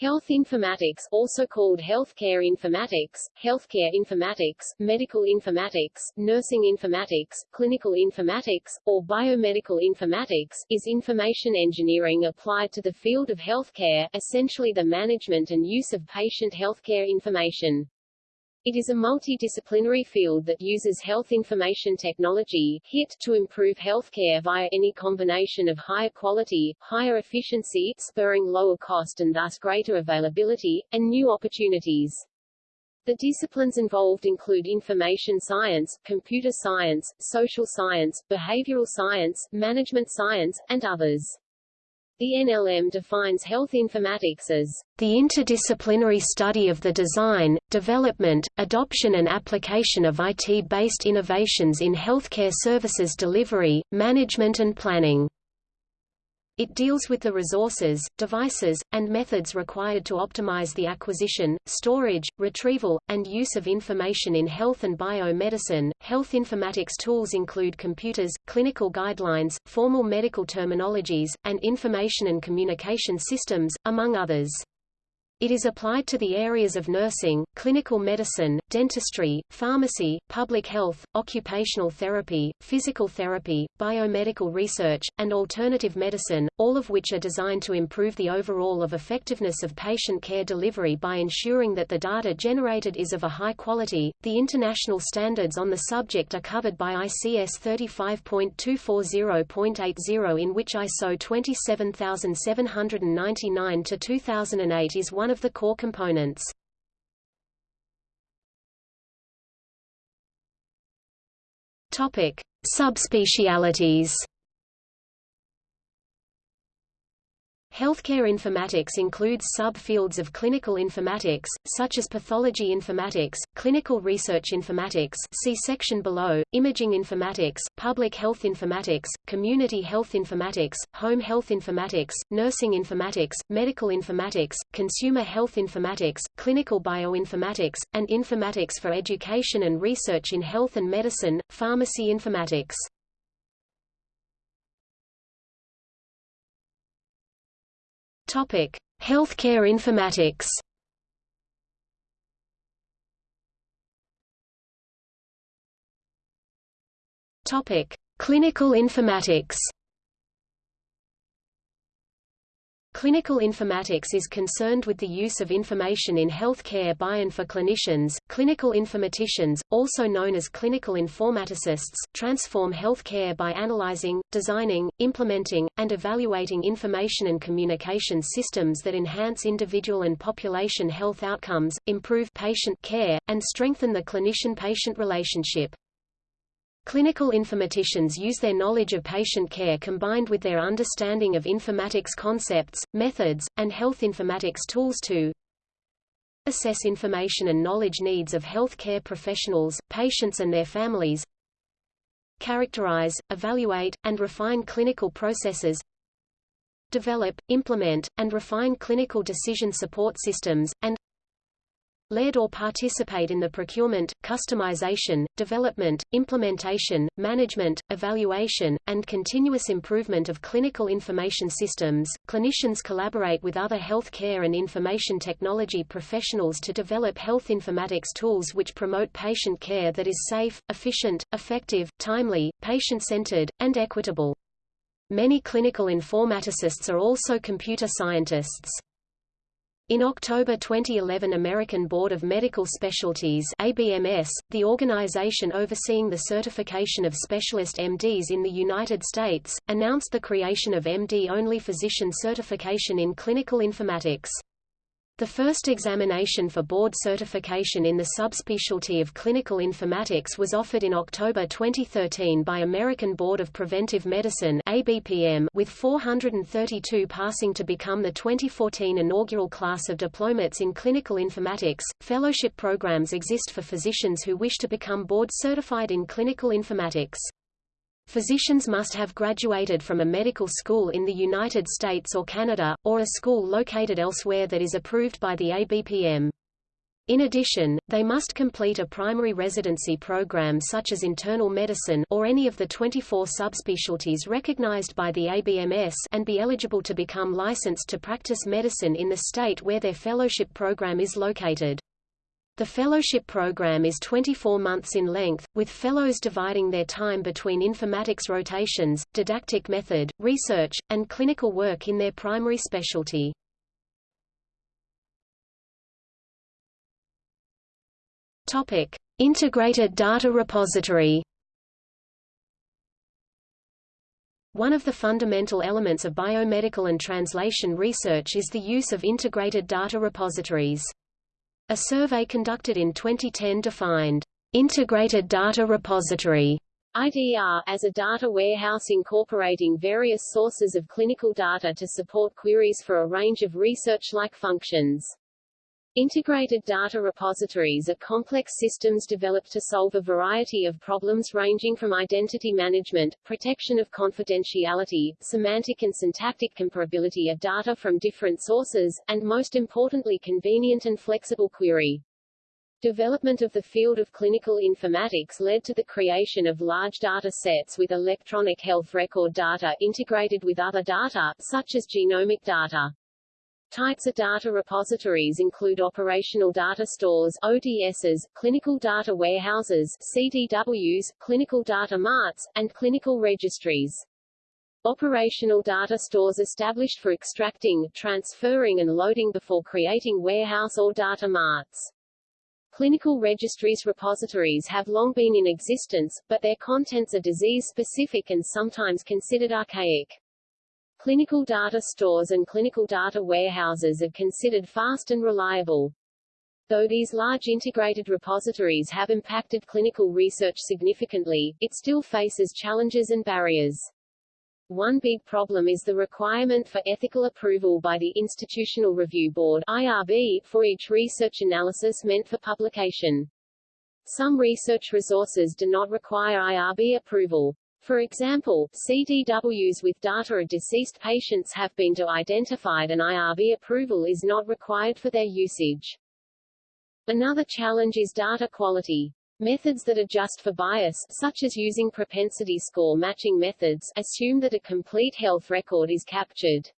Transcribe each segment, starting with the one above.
Health informatics also called healthcare informatics, healthcare informatics, medical informatics, nursing informatics, clinical informatics, or biomedical informatics is information engineering applied to the field of healthcare, essentially the management and use of patient healthcare information. It is a multidisciplinary field that uses health information technology HIT, to improve healthcare via any combination of higher quality, higher efficiency, spurring lower cost and thus greater availability, and new opportunities. The disciplines involved include information science, computer science, social science, behavioral science, management science, and others. The NLM defines health informatics as the interdisciplinary study of the design, development, adoption and application of IT-based innovations in healthcare services delivery, management and planning. It deals with the resources, devices, and methods required to optimize the acquisition, storage, retrieval, and use of information in health and biomedicine. Health informatics tools include computers, clinical guidelines, formal medical terminologies, and information and communication systems, among others. It is applied to the areas of nursing, clinical medicine, dentistry, pharmacy, public health, occupational therapy, physical therapy, biomedical research, and alternative medicine, all of which are designed to improve the overall of effectiveness of patient care delivery by ensuring that the data generated is of a high quality. The international standards on the subject are covered by ICS 35.240.80 in which ISO 27799 to 2008 is one one of the core components. Topic: Subspecialities. Healthcare informatics includes sub-fields of clinical informatics, such as pathology informatics, clinical research informatics see section below, imaging informatics, public health informatics, community health informatics, home health informatics, nursing informatics, medical informatics, consumer health informatics, clinical bioinformatics, and informatics for education and research in health and medicine, pharmacy informatics. Topic: Healthcare informatics. Topic: Clinical informatics. Clinical informatics is concerned with the use of information in healthcare by and for clinicians. Clinical informaticians, also known as clinical informaticists, transform healthcare by analyzing, designing, implementing, and evaluating information and communication systems that enhance individual and population health outcomes, improve patient care, and strengthen the clinician-patient relationship. Clinical informaticians use their knowledge of patient care combined with their understanding of informatics concepts, methods, and health informatics tools to assess information and knowledge needs of health care professionals, patients and their families characterize, evaluate, and refine clinical processes develop, implement, and refine clinical decision support systems, and led or participate in the procurement, customization, development, implementation, management, evaluation, and continuous improvement of clinical information systems. Clinicians collaborate with other healthcare and information technology professionals to develop health informatics tools which promote patient care that is safe, efficient, effective, timely, patient-centered, and equitable. Many clinical informaticists are also computer scientists. In October 2011 American Board of Medical Specialties ABMS, the organization overseeing the certification of specialist MDs in the United States, announced the creation of MD-only physician certification in clinical informatics. The first examination for board certification in the subspecialty of clinical informatics was offered in October 2013 by American Board of Preventive Medicine ABPM with 432 passing to become the 2014 inaugural class of diplomates in clinical informatics. Fellowship programs exist for physicians who wish to become board certified in clinical informatics. Physicians must have graduated from a medical school in the United States or Canada, or a school located elsewhere that is approved by the ABPM. In addition, they must complete a primary residency program such as internal medicine or any of the 24 subspecialties recognized by the ABMS and be eligible to become licensed to practice medicine in the state where their fellowship program is located. The fellowship program is 24 months in length, with fellows dividing their time between informatics rotations, didactic method, research, and clinical work in their primary specialty. Topic: Integrated Data Repository. One of the fundamental elements of biomedical and translation research is the use of integrated data repositories. A survey conducted in 2010 defined integrated data repository IDR as a data warehouse incorporating various sources of clinical data to support queries for a range of research-like functions. Integrated data repositories are complex systems developed to solve a variety of problems ranging from identity management, protection of confidentiality, semantic and syntactic comparability of data from different sources, and most importantly convenient and flexible query. Development of the field of clinical informatics led to the creation of large data sets with electronic health record data integrated with other data, such as genomic data. Types of data repositories include operational data stores ODSs, clinical data warehouses CDWs, clinical data marts, and clinical registries. Operational data stores established for extracting, transferring and loading before creating warehouse or data marts. Clinical registries repositories have long been in existence, but their contents are disease-specific and sometimes considered archaic. Clinical data stores and clinical data warehouses are considered fast and reliable. Though these large integrated repositories have impacted clinical research significantly, it still faces challenges and barriers. One big problem is the requirement for ethical approval by the Institutional Review Board IRB, for each research analysis meant for publication. Some research resources do not require IRB approval. For example, CDWs with data of deceased patients have been de-identified and IRB approval is not required for their usage. Another challenge is data quality. Methods that adjust for bias, such as using propensity score matching methods, assume that a complete health record is captured.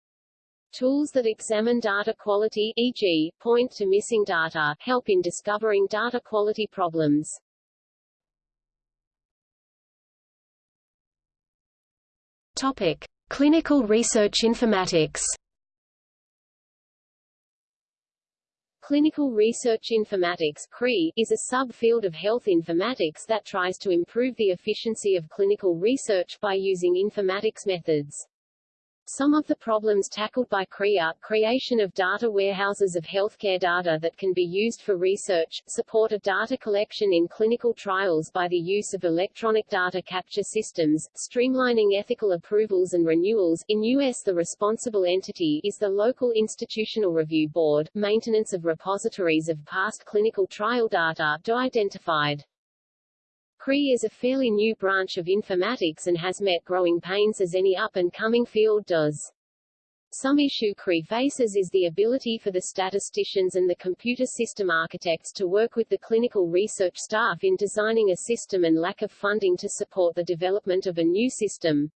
Tools that examine data quality e.g., point to missing data help in discovering data quality problems. Topic: Clinical Research Informatics. Clinical Research Informatics (CRI) is a subfield of health informatics that tries to improve the efficiency of clinical research by using informatics methods. Some of the problems tackled by CRIA, creation of data warehouses of healthcare data that can be used for research, support of data collection in clinical trials by the use of electronic data capture systems, streamlining ethical approvals and renewals. In U.S. the responsible entity is the local institutional review board, maintenance of repositories of past clinical trial data, do identified. CRI is a fairly new branch of informatics and has met growing pains as any up-and-coming field does. Some issue CRI faces is the ability for the statisticians and the computer system architects to work with the clinical research staff in designing a system and lack of funding to support the development of a new system.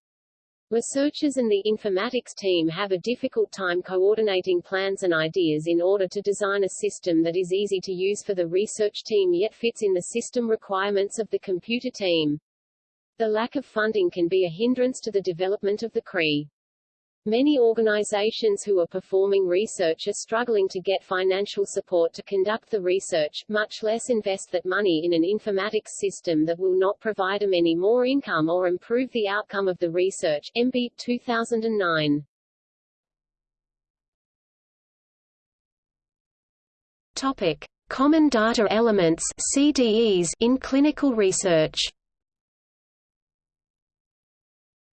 Researchers and the informatics team have a difficult time coordinating plans and ideas in order to design a system that is easy to use for the research team yet fits in the system requirements of the computer team. The lack of funding can be a hindrance to the development of the CRI. Many organizations who are performing research are struggling to get financial support to conduct the research, much less invest that money in an informatics system that will not provide them any more income or improve the outcome of the research. MB 2009. Topic: Common data elements (CDEs) in clinical research.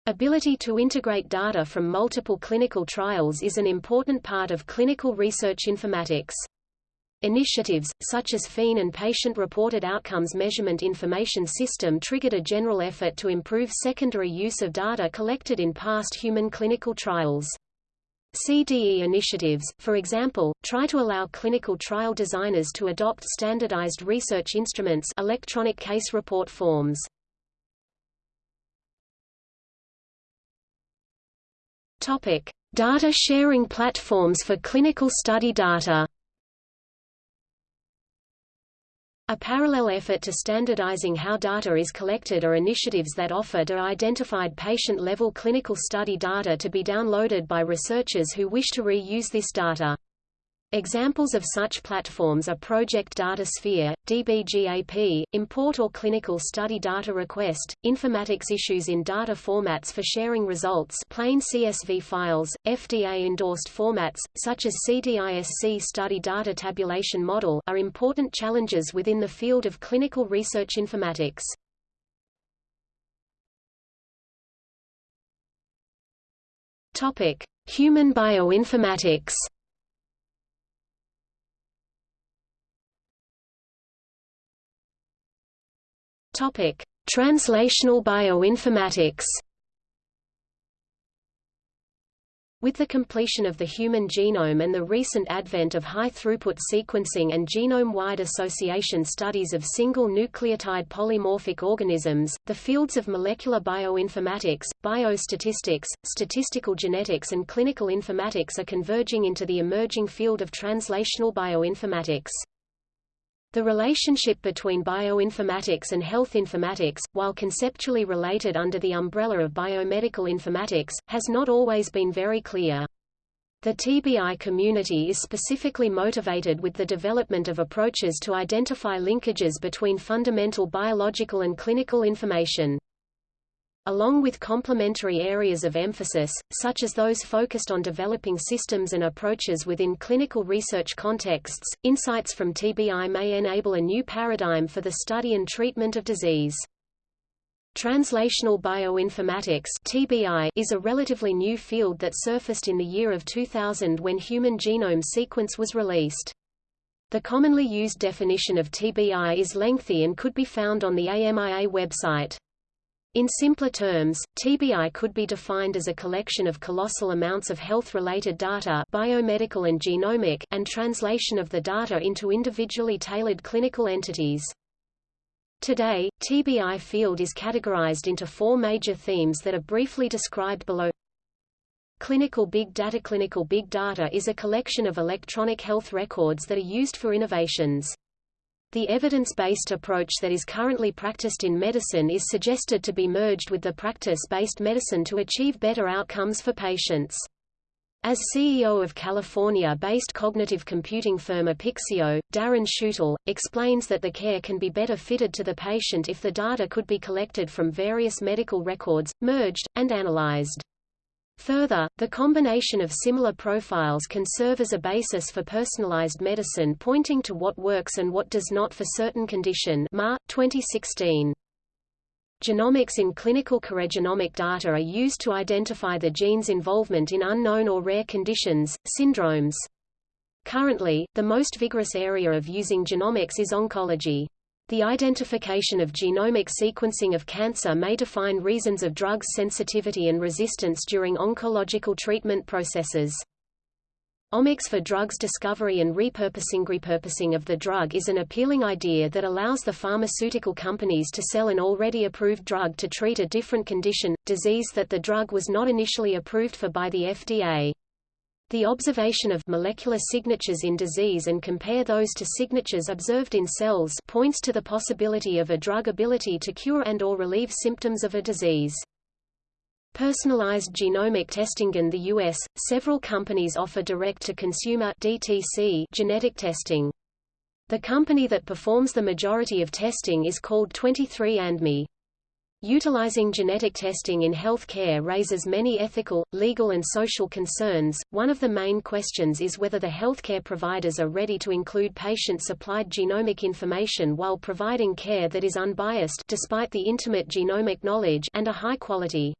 Ability to integrate data from multiple clinical trials is an important part of clinical research informatics. Initiatives, such as PhenX and Patient-Reported Outcomes Measurement Information System triggered a general effort to improve secondary use of data collected in past human clinical trials. CDE initiatives, for example, try to allow clinical trial designers to adopt standardized research instruments electronic case report forms. Topic: Data sharing platforms for clinical study data. A parallel effort to standardizing how data is collected are initiatives that offer de-identified patient-level clinical study data to be downloaded by researchers who wish to re-use this data. Examples of such platforms are Project DataSphere, DBGAP, ImmPort or Clinical Study Data Request, Informatics issues in data formats for sharing results plain CSV files, FDA-endorsed formats, such as CDISC Study Data Tabulation Model are important challenges within the field of clinical research informatics. Human bioinformatics Topic: Translational bioinformatics. With the completion of the human genome and the recent advent of high-throughput sequencing and genome-wide association studies of single nucleotide polymorphic organisms, the fields of molecular bioinformatics, biostatistics, statistical genetics and clinical informatics are converging into the emerging field of translational bioinformatics. The relationship between bioinformatics and health informatics, while conceptually related under the umbrella of biomedical informatics, has not always been very clear. The TBI community is specifically motivated with the development of approaches to identify linkages between fundamental biological and clinical information along with complementary areas of emphasis, such as those focused on developing systems and approaches within clinical research contexts. Insights from TBI may enable a new paradigm for the study and treatment of disease. Translational bioinformatics (TBI) is a relatively new field that surfaced in the year of 2000 when Human Genome Sequence was released. The commonly used definition of TBI is lengthy and could be found on the AMIA website. In simpler terms, TBI could be defined as a collection of colossal amounts of health-related data biomedical and genomic and translation of the data into individually tailored clinical entities. Today, TBI field is categorized into four major themes that are briefly described below. Clinical big data Clinical big data is a collection of electronic health records that are used for innovations. The evidence-based approach that is currently practiced in medicine is suggested to be merged with the practice-based medicine to achieve better outcomes for patients. As CEO of California-based cognitive computing firm Apixio, Darren Schulte, explains that the care can be better fitted to the patient if the data could be collected from various medical records, merged, and analyzed. Further, the combination of similar profiles can serve as a basis for personalized medicine pointing to what works and what does not for certain condition Ma, 2016. Genomics in clinical choregenomic data are used to identify the gene's involvement in unknown or rare conditions, syndromes. Currently, the most vigorous area of using genomics is oncology. The identification of genomic sequencing of cancer may define reasons of drugs sensitivity and resistance during oncological treatment processes. Omics for drugs discovery and repurposing Repurposing of the drug is an appealing idea that allows the pharmaceutical companies to sell an already approved drug to treat a different condition, disease that the drug was not initially approved for by the FDA. The observation of molecular signatures in disease and compare those to signatures observed in cells points to the possibility of a drug ability to cure and or relieve symptoms of a disease. Personalized genomic testing in the U.S., several companies offer direct-to-consumer DTC genetic testing. The company that performs the majority of testing is called 23andMe. Utilizing genetic testing in health care raises many ethical, legal and social concerns. One of the main questions is whether the healthcare providers are ready to include patient-supplied genomic information while providing care that is unbiased despite the intimate genomic knowledge and a high quality.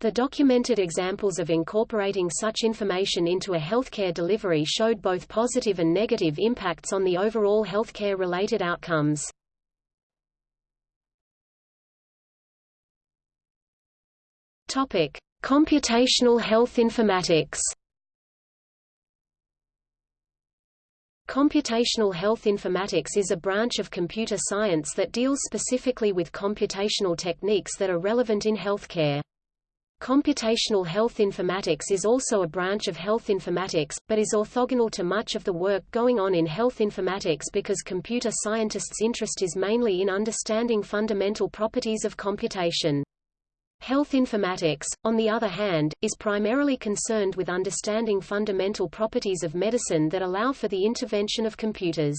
The documented examples of incorporating such information into a healthcare delivery showed both positive and negative impacts on the overall healthcare-related outcomes. Topic: Computational health informatics. Computational health informatics is a branch of computer science that deals specifically with computational techniques that are relevant in healthcare. Computational health informatics is also a branch of health informatics, but is orthogonal to much of the work going on in health informatics because computer scientists' interest is mainly in understanding fundamental properties of computation. Health informatics, on the other hand, is primarily concerned with understanding fundamental properties of medicine that allow for the intervention of computers.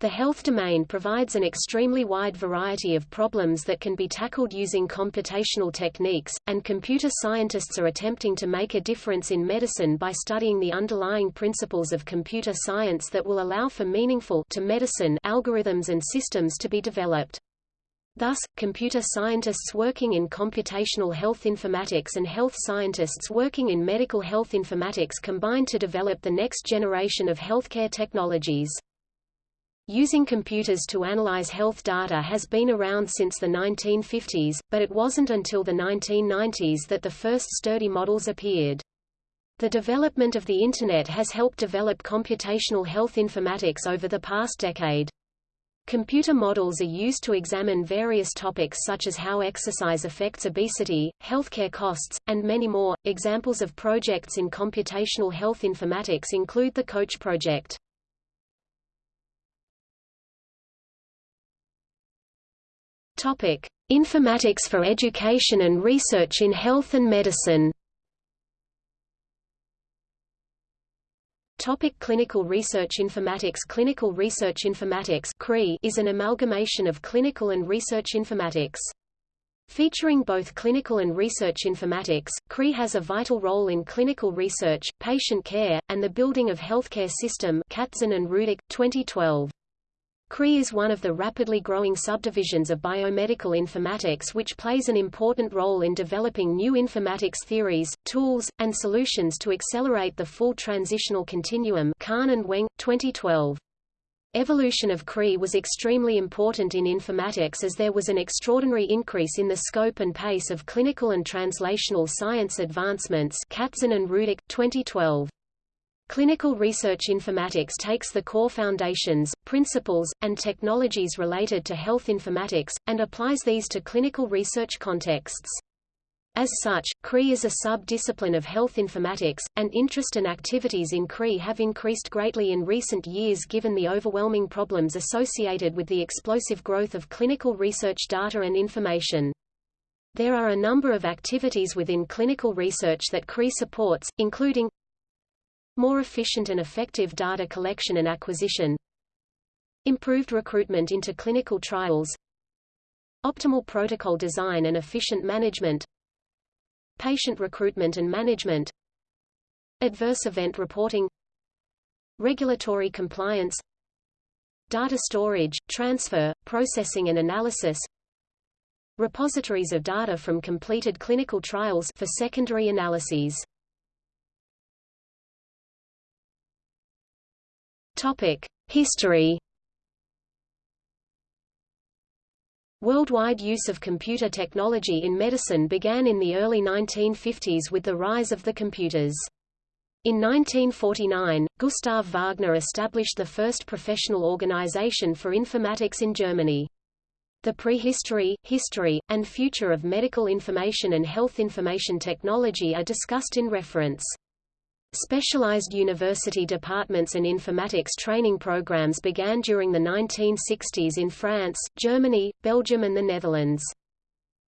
The health domain provides an extremely wide variety of problems that can be tackled using computational techniques, and computer scientists are attempting to make a difference in medicine by studying the underlying principles of computer science that will allow for meaningful to medicine algorithms and systems to be developed. Thus, computer scientists working in computational health informatics and health scientists working in medical health informatics combine to develop the next generation of healthcare technologies. Using computers to analyze health data has been around since the 1950s, but it wasn't until the 1990s that the first sturdy models appeared. The development of the Internet has helped develop computational health informatics over the past decade. Computer models are used to examine various topics such as how exercise affects obesity, healthcare costs, and many more. Examples of projects in computational health informatics include the COACH project. Topic: Informatics for education and research in health and medicine. Topic clinical research informatics Clinical research informatics is an amalgamation of clinical and research informatics. Featuring both clinical and research informatics, CRI has a vital role in clinical research, patient care, and the building of healthcare system Katzan and Rudick, 2012. CRI is one of the rapidly growing subdivisions of biomedical informatics which plays an important role in developing new informatics theories, tools, and solutions to accelerate the full transitional continuum Kahn and Weng, 2012. Evolution of CRI was extremely important in informatics as there was an extraordinary increase in the scope and pace of clinical and translational science advancements Katzan and Rudick, 2012. Clinical research informatics takes the core foundations, principles, and technologies related to health informatics, and applies these to clinical research contexts. As such, CRI is a sub-discipline of health informatics, and interest and activities in CRI have increased greatly in recent years given the overwhelming problems associated with the explosive growth of clinical research data and information. There are a number of activities within clinical research that CRI supports, including more efficient and effective data collection and acquisition improved recruitment into clinical trials optimal protocol design and efficient management patient recruitment and management adverse event reporting regulatory compliance data storage, transfer, processing and analysis repositories of data from completed clinical trials for secondary analyses History. Worldwide use of computer technology in medicine began in the early 1950s with the rise of the computers. In 1949, Gustav Wagner established the first professional organization for informatics in Germany. The prehistory, history, and future of medical information and health information technology are discussed in reference. Specialized university departments and informatics training programs began during the 1960s in France, Germany, Belgium and the Netherlands.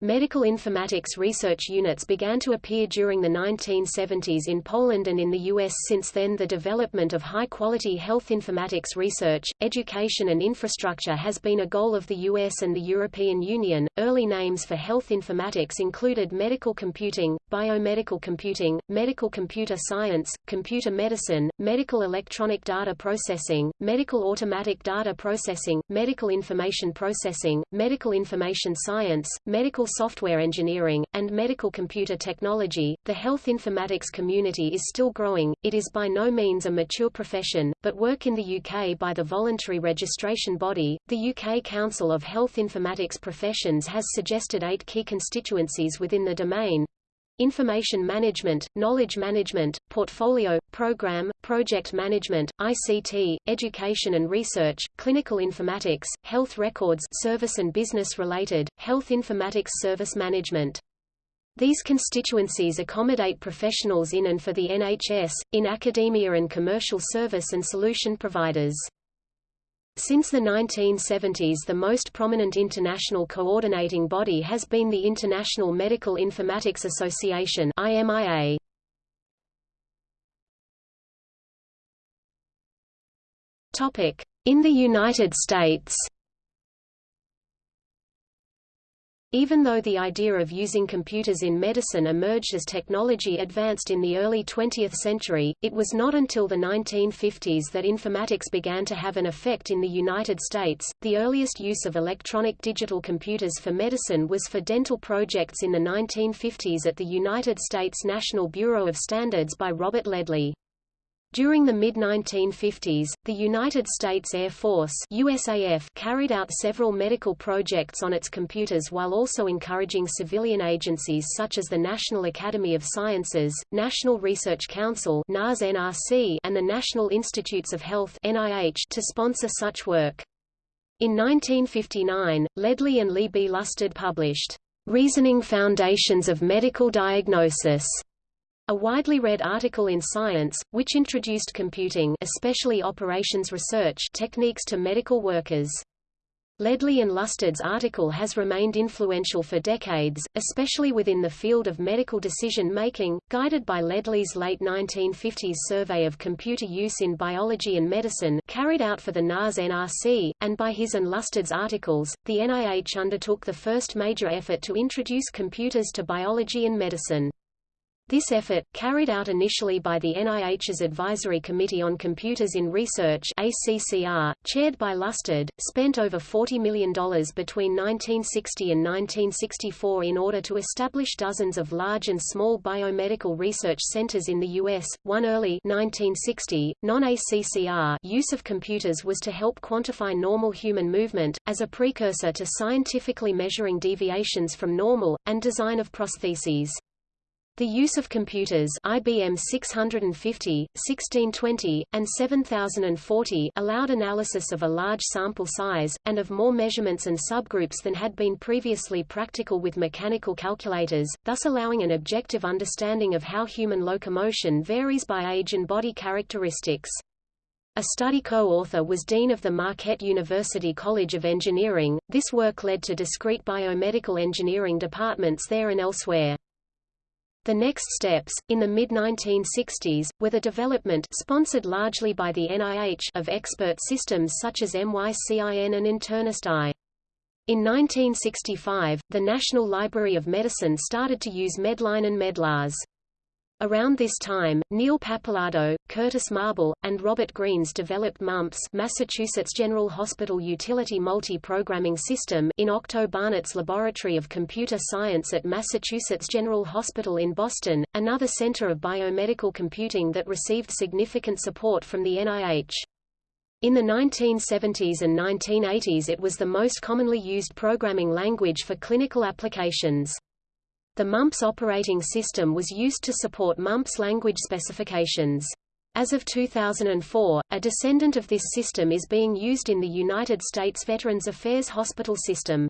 Medical informatics research units began to appear during the 1970s in Poland and in the U.S. Since then the development of high-quality health informatics research, education and infrastructure has been a goal of the U.S. and the European Union. Early names for health informatics included medical computing, biomedical computing, medical computer science, computer medicine, medical electronic data processing, medical automatic data processing, medical information processing, medical information science, medical software engineering, and medical computer technology. The health informatics community is still growing, it is by no means a mature profession, but work in the UK by the voluntary registration body, the UK Council of Health Informatics Professions has suggested eight key constituencies within the domain information management, knowledge management, portfolio, program, project management, ICT, education and research, clinical informatics, health records service and business-related, health informatics service management. These constituencies accommodate professionals in and for the NHS, in academia and commercial service and solution providers. Since the 1970s the most prominent international coordinating body has been the International Medical Informatics Association IMIA. In the United States Even though the idea of using computers in medicine emerged as technology advanced in the early 20th century, it was not until the 1950s that informatics began to have an effect in the United States. The earliest use of electronic digital computers for medicine was for dental projects in the 1950s at the United States National Bureau of Standards by Robert Ledley. During the mid-1950s, the United States Air Force USAF carried out several medical projects on its computers while also encouraging civilian agencies such as the National Academy of Sciences, National Research Council NAS-NRC, and the National Institutes of Health NIH to sponsor such work. In 1959, Ledley and Lee B. Lusted published, "'Reasoning Foundations of Medical Diagnosis' A widely read article in Science, which introduced computing especially operations research techniques to medical workers. Ledley and Lusted's article has remained influential for decades, especially within the field of medical decision-making, guided by Ledley's late 1950s survey of computer use in biology and medicine carried out for the NAS-NRC, and by his and Lusted's articles, the NIH undertook the first major effort to introduce computers to biology and medicine. This effort, carried out initially by the NIH's Advisory Committee on Computers in Research ACCR, chaired by Lusted, spent over $40 million between 1960 and 1964 in order to establish dozens of large and small biomedical research centers in the U.S. One early 1960, non-ACCR use of computers was to help quantify normal human movement, as a precursor to scientifically measuring deviations from normal, and design of prostheses. The use of computers IBM 650, 1620, and 7040 allowed analysis of a large sample size, and of more measurements and subgroups than had been previously practical with mechanical calculators, thus allowing an objective understanding of how human locomotion varies by age and body characteristics. A study co-author was Dean of the Marquette University College of Engineering. This work led to discrete biomedical engineering departments there and elsewhere. The next steps, in the mid-1960s, were the development sponsored largely by the NIH of expert systems such as MYCIN and Internist I. In 1965, the National Library of Medicine started to use Medline and Medlars. Around this time, Neil Pappalardo, Curtis Marble, and Robert Greenes developed MUMPS Massachusetts General Hospital Utility Multi-Programming System in Octo Barnett's Laboratory of Computer Science at Massachusetts General Hospital in Boston, another center of biomedical computing that received significant support from the NIH. In the 1970s and 1980s it was the most commonly used programming language for clinical applications. The MUMPS operating system was used to support MUMPS language specifications. As of 2004, a descendant of this system is being used in the United States Veterans Affairs Hospital System.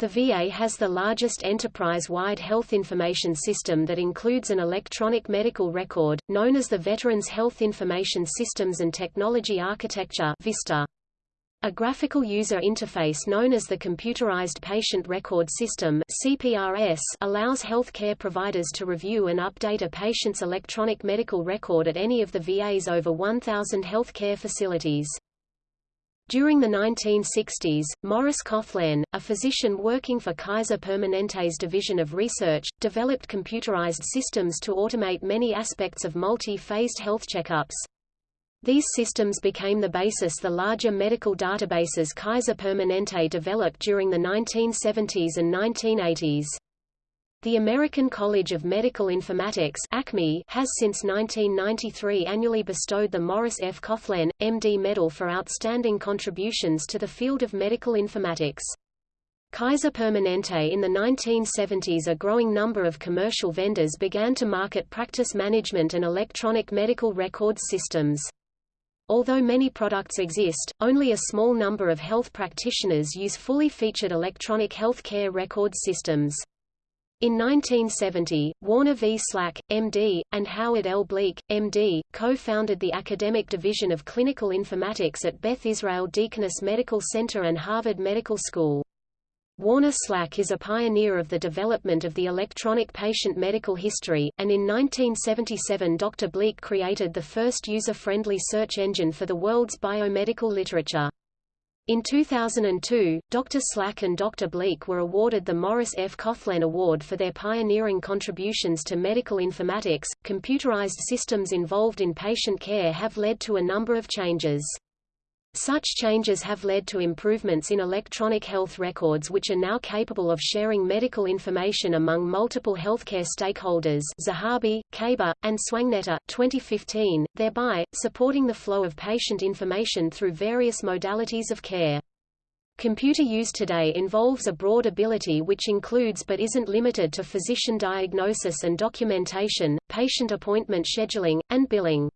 The VA has the largest enterprise-wide health information system that includes an electronic medical record, known as the Veterans Health Information Systems and Technology Architecture VISTA. A graphical user interface known as the Computerized Patient Record System CPRS allows healthcare providers to review and update a patient's electronic medical record at any of the VA's over 1,000 healthcare facilities. During the 1960s, Morris Collen, a physician working for Kaiser Permanente's Division of Research, developed computerized systems to automate many aspects of multi-phased health checkups. These systems became the basis the larger medical databases Kaiser Permanente developed during the 1970s and 1980s. The American College of Medical Informatics ACMI has since 1993 annually bestowed the Morris F. Collen, M.D. Medal for outstanding contributions to the field of medical informatics. Kaiser Permanente In the 1970s a growing number of commercial vendors began to market practice management and electronic medical records systems. Although many products exist, only a small number of health practitioners use fully featured electronic healthcare record systems. In 1970, Warner V. Slack, M.D., and Howard L. Bleich, M.D., co-founded the academic division of clinical informatics at Beth Israel Deaconess Medical Center and Harvard Medical School. Warner Slack is a pioneer of the development of the electronic patient medical history, and in 1977 Dr. Bleich created the first user-friendly search engine for the world's biomedical literature. In 2002, Dr. Slack and Dr. Bleich were awarded the Morris F. Collen Award for their pioneering contributions to medical informatics. Computerized systems involved in patient care have led to a number of changes. Such changes have led to improvements in electronic health records which are now capable of sharing medical information among multiple healthcare stakeholders Zahabi, Kaber, and Swangnitta 2015, thereby, supporting the flow of patient information through various modalities of care. Computer use today involves a broad ability which includes but isn't limited to physician diagnosis and documentation, patient appointment scheduling, and billing.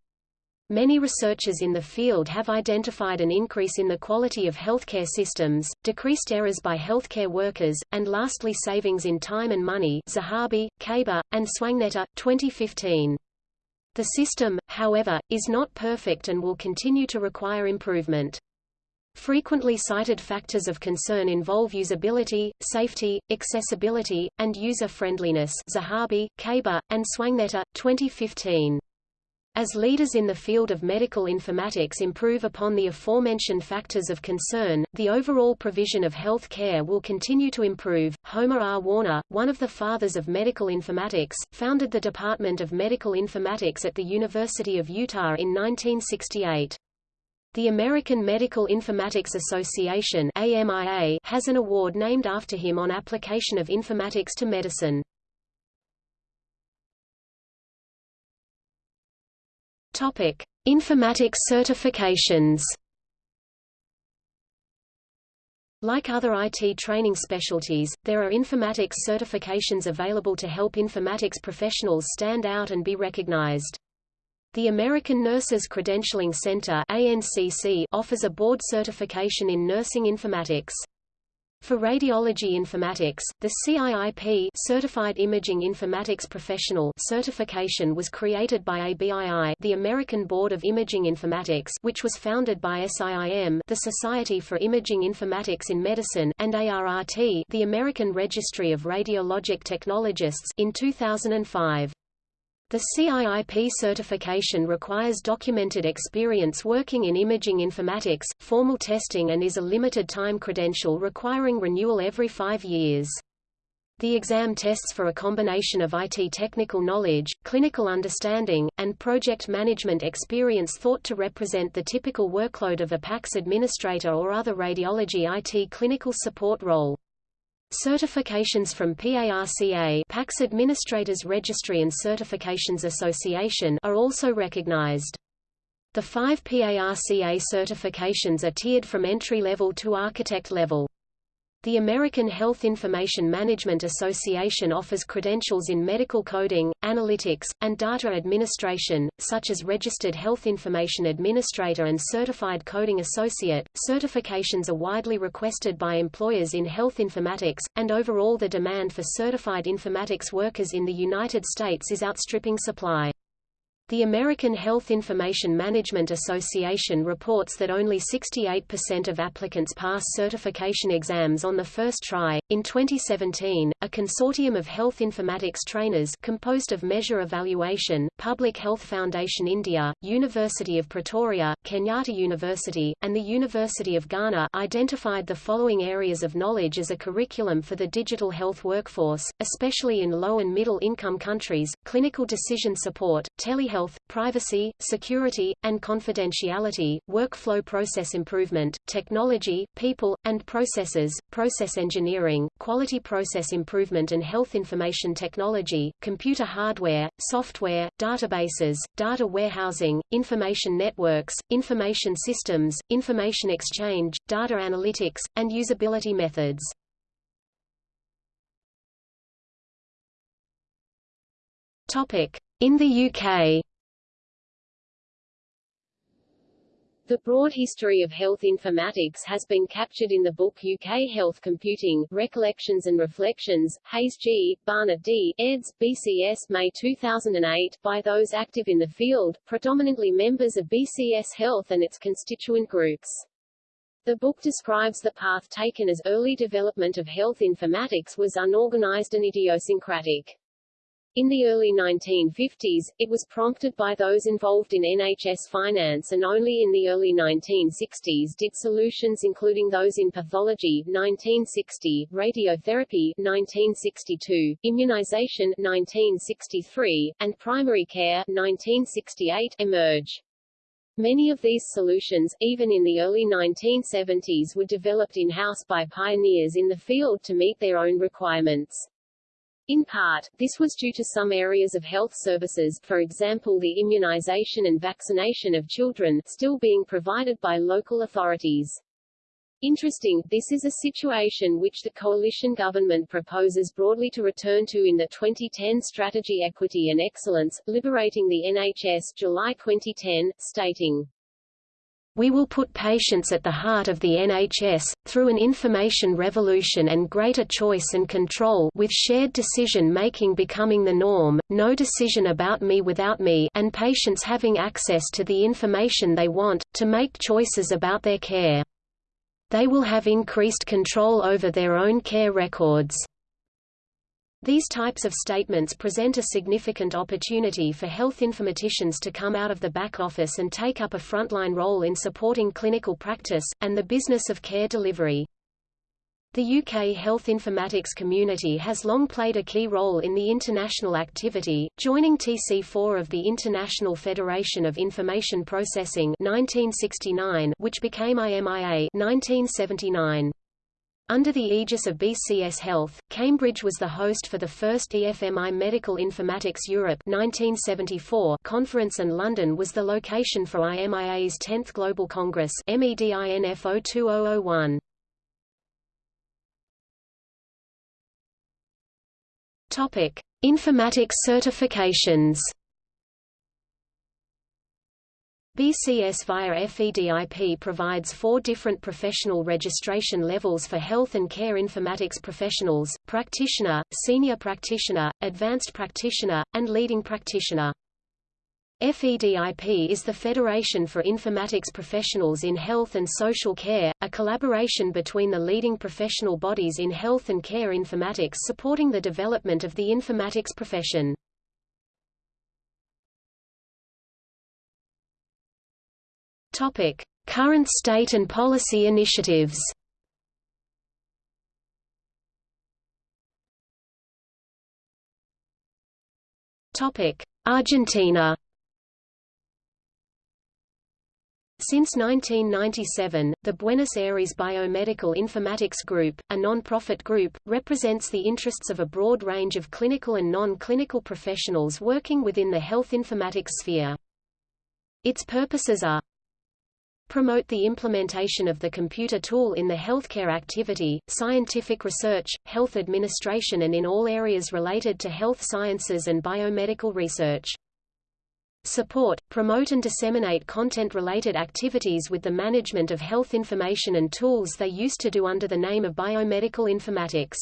Many researchers in the field have identified an increase in the quality of healthcare systems, decreased errors by healthcare workers, and lastly savings in time and money Zahabi, Kaber, and Swangnitta, 2015. The system, however, is not perfect and will continue to require improvement. Frequently cited factors of concern involve usability, safety, accessibility, and user-friendliness Zahabi, Kaber, and Swangnitta, 2015. As leaders in the field of medical informatics improve upon the aforementioned factors of concern, the overall provision of health care will continue to improve. Homer R. Warner, one of the fathers of medical informatics, founded the Department of Medical Informatics at the University of Utah in 1968. The American Medical Informatics Association AMIA has an award named after him on application of informatics to medicine. Topic: Informatics certifications. Like other IT training specialties, there are informatics certifications available to help informatics professionals stand out and be recognized. The American Nurses Credentialing Center ANCC offers a board certification in nursing informatics. For radiology informatics, the CIIP Certified Imaging Informatics Professional certification was created by ABII, the American Board of Imaging Informatics, which was founded by SIIM, the Society for Imaging Informatics in Medicine, and ARRT, the American Registry of Radiologic Technologists, in 2005. The CIIP certification requires documented experience working in imaging informatics, formal testing and is a limited-time credential requiring renewal every five years. The exam tests for a combination of IT technical knowledge, clinical understanding, and project management experience thought to represent the typical workload of a PACS administrator or other radiology IT clinical support role. Certifications from PARCA PACS Administrators Registry and Certifications Association are also recognized. The five PARCA certifications are tiered from entry level to architect level. The American Health Information Management Association offers credentials in medical coding, analytics, and data administration, such as Registered Health Information Administrator and Certified Coding Associate. Certifications are widely requested by employers in health informatics, and overall the demand for certified informatics workers in the United States is outstripping supply. The American Health Information Management Association reports that only 68% of applicants pass certification exams on the first try. In 2017, a consortium of health informatics trainers composed of Measure Evaluation, Public Health Foundation India, University of Pretoria, Kenyatta University, and the University of Ghana identified the following areas of knowledge as a curriculum for the digital health workforce, especially in low and middle income countries: clinical decision support, telehealth health, privacy, security, and confidentiality, workflow process improvement, technology, people, and processes, process engineering, quality process improvement and health information technology, computer hardware, software, databases, data warehousing, information networks, information systems, information exchange, data analytics, and usability methods. Topic: In the UK. The broad history of health informatics has been captured in the book UK Health Computing, Recollections and Reflections, Hayes G., Barnett D., eds. BCS May 2008, by those active in the field, predominantly members of BCS Health and its constituent groups. The book describes the path taken as early development of health informatics was unorganized and idiosyncratic. In the early 1950s, it was prompted by those involved in NHS finance and only in the early 1960s did solutions including those in pathology 1960, radiotherapy 1962, immunization 1963, and primary care 1968 emerge. Many of these solutions, even in the early 1970s were developed in-house by pioneers in the field to meet their own requirements. In part, this was due to some areas of health services, for example the immunization and vaccination of children, still being provided by local authorities. Interesting, this is a situation which the coalition government proposes broadly to return to in the 2010 Strategy Equity and Excellence, Liberating the NHS July 2010, stating, we will put patients at the heart of the NHS, through an information revolution and greater choice and control with shared decision-making becoming the norm, no decision about me without me and patients having access to the information they want, to make choices about their care. They will have increased control over their own care records. These types of statements present a significant opportunity for health informaticians to come out of the back office and take up a frontline role in supporting clinical practice, and the business of care delivery. The UK health informatics community has long played a key role in the international activity, joining TC4 of the International Federation of Information Processing 1969, which became IMIA 1979. Under the aegis of BCS Health, Cambridge was the host for the first EFMI Medical Informatics Europe 1974 conference and London was the location for IMIA's 10th Global Congress MEDINFO 2001. Topic: Informatics certifications. BCS via FEDIP provides four different professional registration levels for health and care informatics professionals, practitioner, senior practitioner, advanced practitioner, and leading practitioner. FEDIP is the Federation for Informatics Professionals in Health and Social Care, a collaboration between the leading professional bodies in health and care informatics supporting the development of the informatics profession. Topic: Current state and policy initiatives. Topic: Argentina. Since 1997, the Buenos Aires Biomedical Informatics Group, a non-profit group, represents the interests of a broad range of clinical and non-clinical professionals working within the health informatics sphere. Its purposes are promote the implementation of the computer tool in the healthcare activity, scientific research, health administration and in all areas related to health sciences and biomedical research. Support, promote and disseminate content-related activities with the management of health information and tools they used to do under the name of biomedical informatics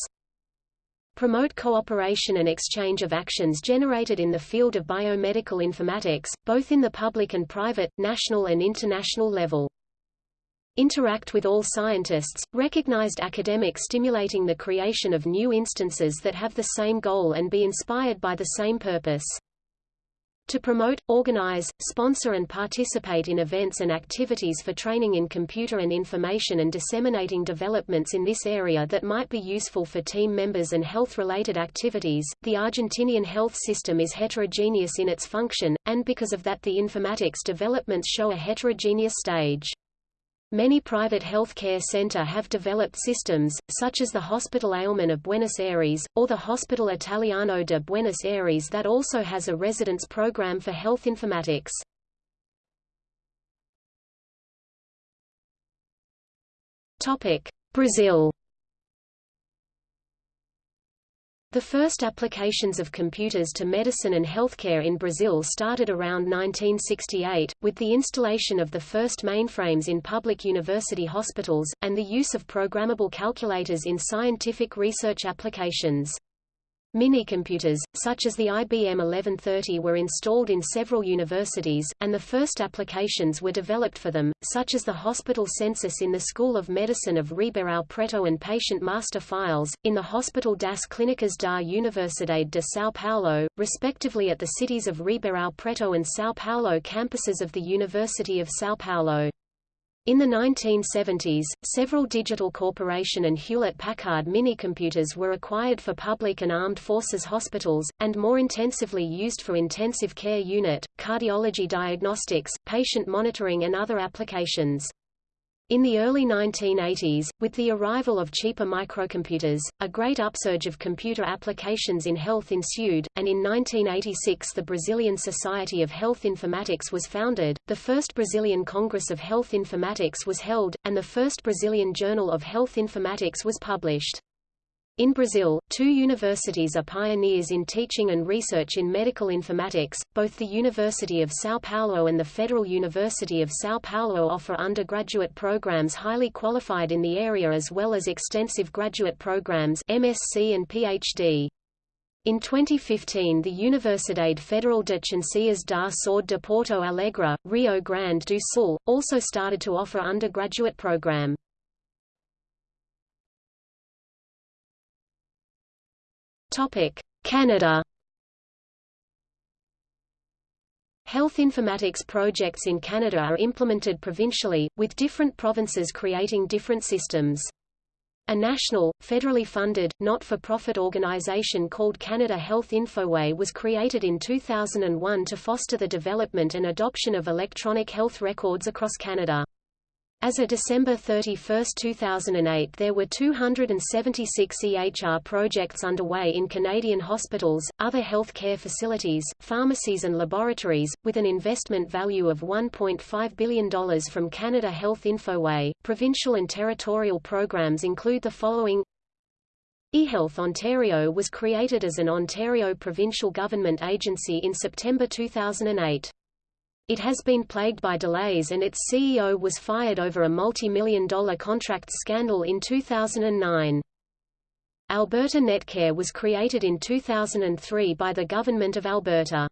promote cooperation and exchange of actions generated in the field of biomedical informatics, both in the public and private, national and international level. Interact with all scientists, recognized academic stimulating the creation of new instances that have the same goal and be inspired by the same purpose to promote, organize, sponsor and participate in events and activities for training in computer and information and disseminating developments in this area that might be useful for team members and health-related activities. The Argentinian health system is heterogeneous in its function, and because of that the informatics developments show a heterogeneous stage. Many private health care center have developed systems, such as the Hospital Alemán of Buenos Aires, or the Hospital Italiano de Buenos Aires that also has a residence program for health informatics. Brazil The first applications of computers to medicine and healthcare in Brazil started around 1968, with the installation of the first mainframes in public university hospitals, and the use of programmable calculators in scientific research applications. Minicomputers, such as the IBM 1130 were installed in several universities, and the first applications were developed for them, such as the hospital census in the School of Medicine of Ribeirão Preto and patient master files, in the Hospital das Clínicas da Universidade de São Paulo, respectively at the cities of Ribeirão Preto and São Paulo campuses of the University of São Paulo. In the 1970s, several Digital Corporation and Hewlett-Packard minicomputers were acquired for public and armed forces hospitals, and more intensively used for intensive care unit, cardiology diagnostics, patient monitoring and other applications. In the early 1980s, with the arrival of cheaper microcomputers, a great upsurge of computer applications in health ensued, and in 1986 the Brazilian Society of Health Informatics was founded, the first Brazilian Congress of Health Informatics was held, and the first Brazilian Journal of Health Informatics was published. In Brazil, two universities are pioneers in teaching and research in medical informatics. Both the University of São Paulo and the Federal University of São Paulo offer undergraduate programs highly qualified in the area as well as extensive graduate programs MSc and PhD. In 2015 the Universidade Federal de Ciências da Saúde de Porto Alegre, Rio Grande do Sul, also started to offer undergraduate program. Canada Health informatics projects in Canada are implemented provincially, with different provinces creating different systems. A national, federally funded, not-for-profit organization called Canada Health Infoway was created in 2001 to foster the development and adoption of electronic health records across Canada. As of December 31, 2008 there were 276 EHR projects underway in Canadian hospitals, other health care facilities, pharmacies and laboratories, with an investment value of $1.5 billion from Canada Health Infoway. Provincial and territorial programs include the following eHealth Ontario was created as an Ontario provincial government agency in September 2008. It has been plagued by delays and its CEO was fired over a multi-million dollar contract scandal in 2009. Alberta Netcare was created in 2003 by the Government of Alberta.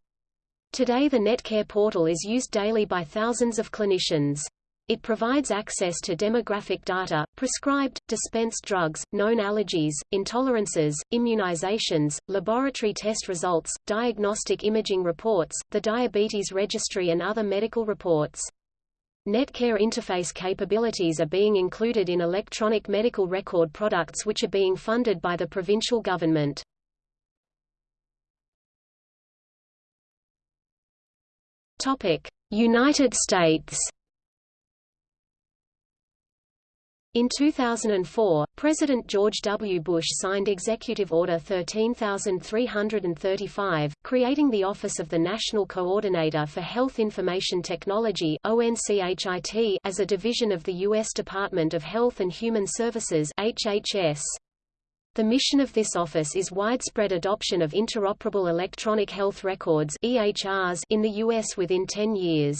Today the Netcare portal is used daily by thousands of clinicians. It provides access to demographic data, prescribed, dispensed drugs, known allergies, intolerances, immunizations, laboratory test results, diagnostic imaging reports, the diabetes registry and other medical reports. Netcare interface capabilities are being included in electronic medical record products which are being funded by the provincial government. United States In 2004, President George W. Bush signed Executive Order 13335, creating the Office of the National Coordinator for Health Information Technology as a division of the U.S. Department of Health and Human Services HHS. The mission of this office is widespread adoption of interoperable electronic health records EHRs in the U.S. within 10 years.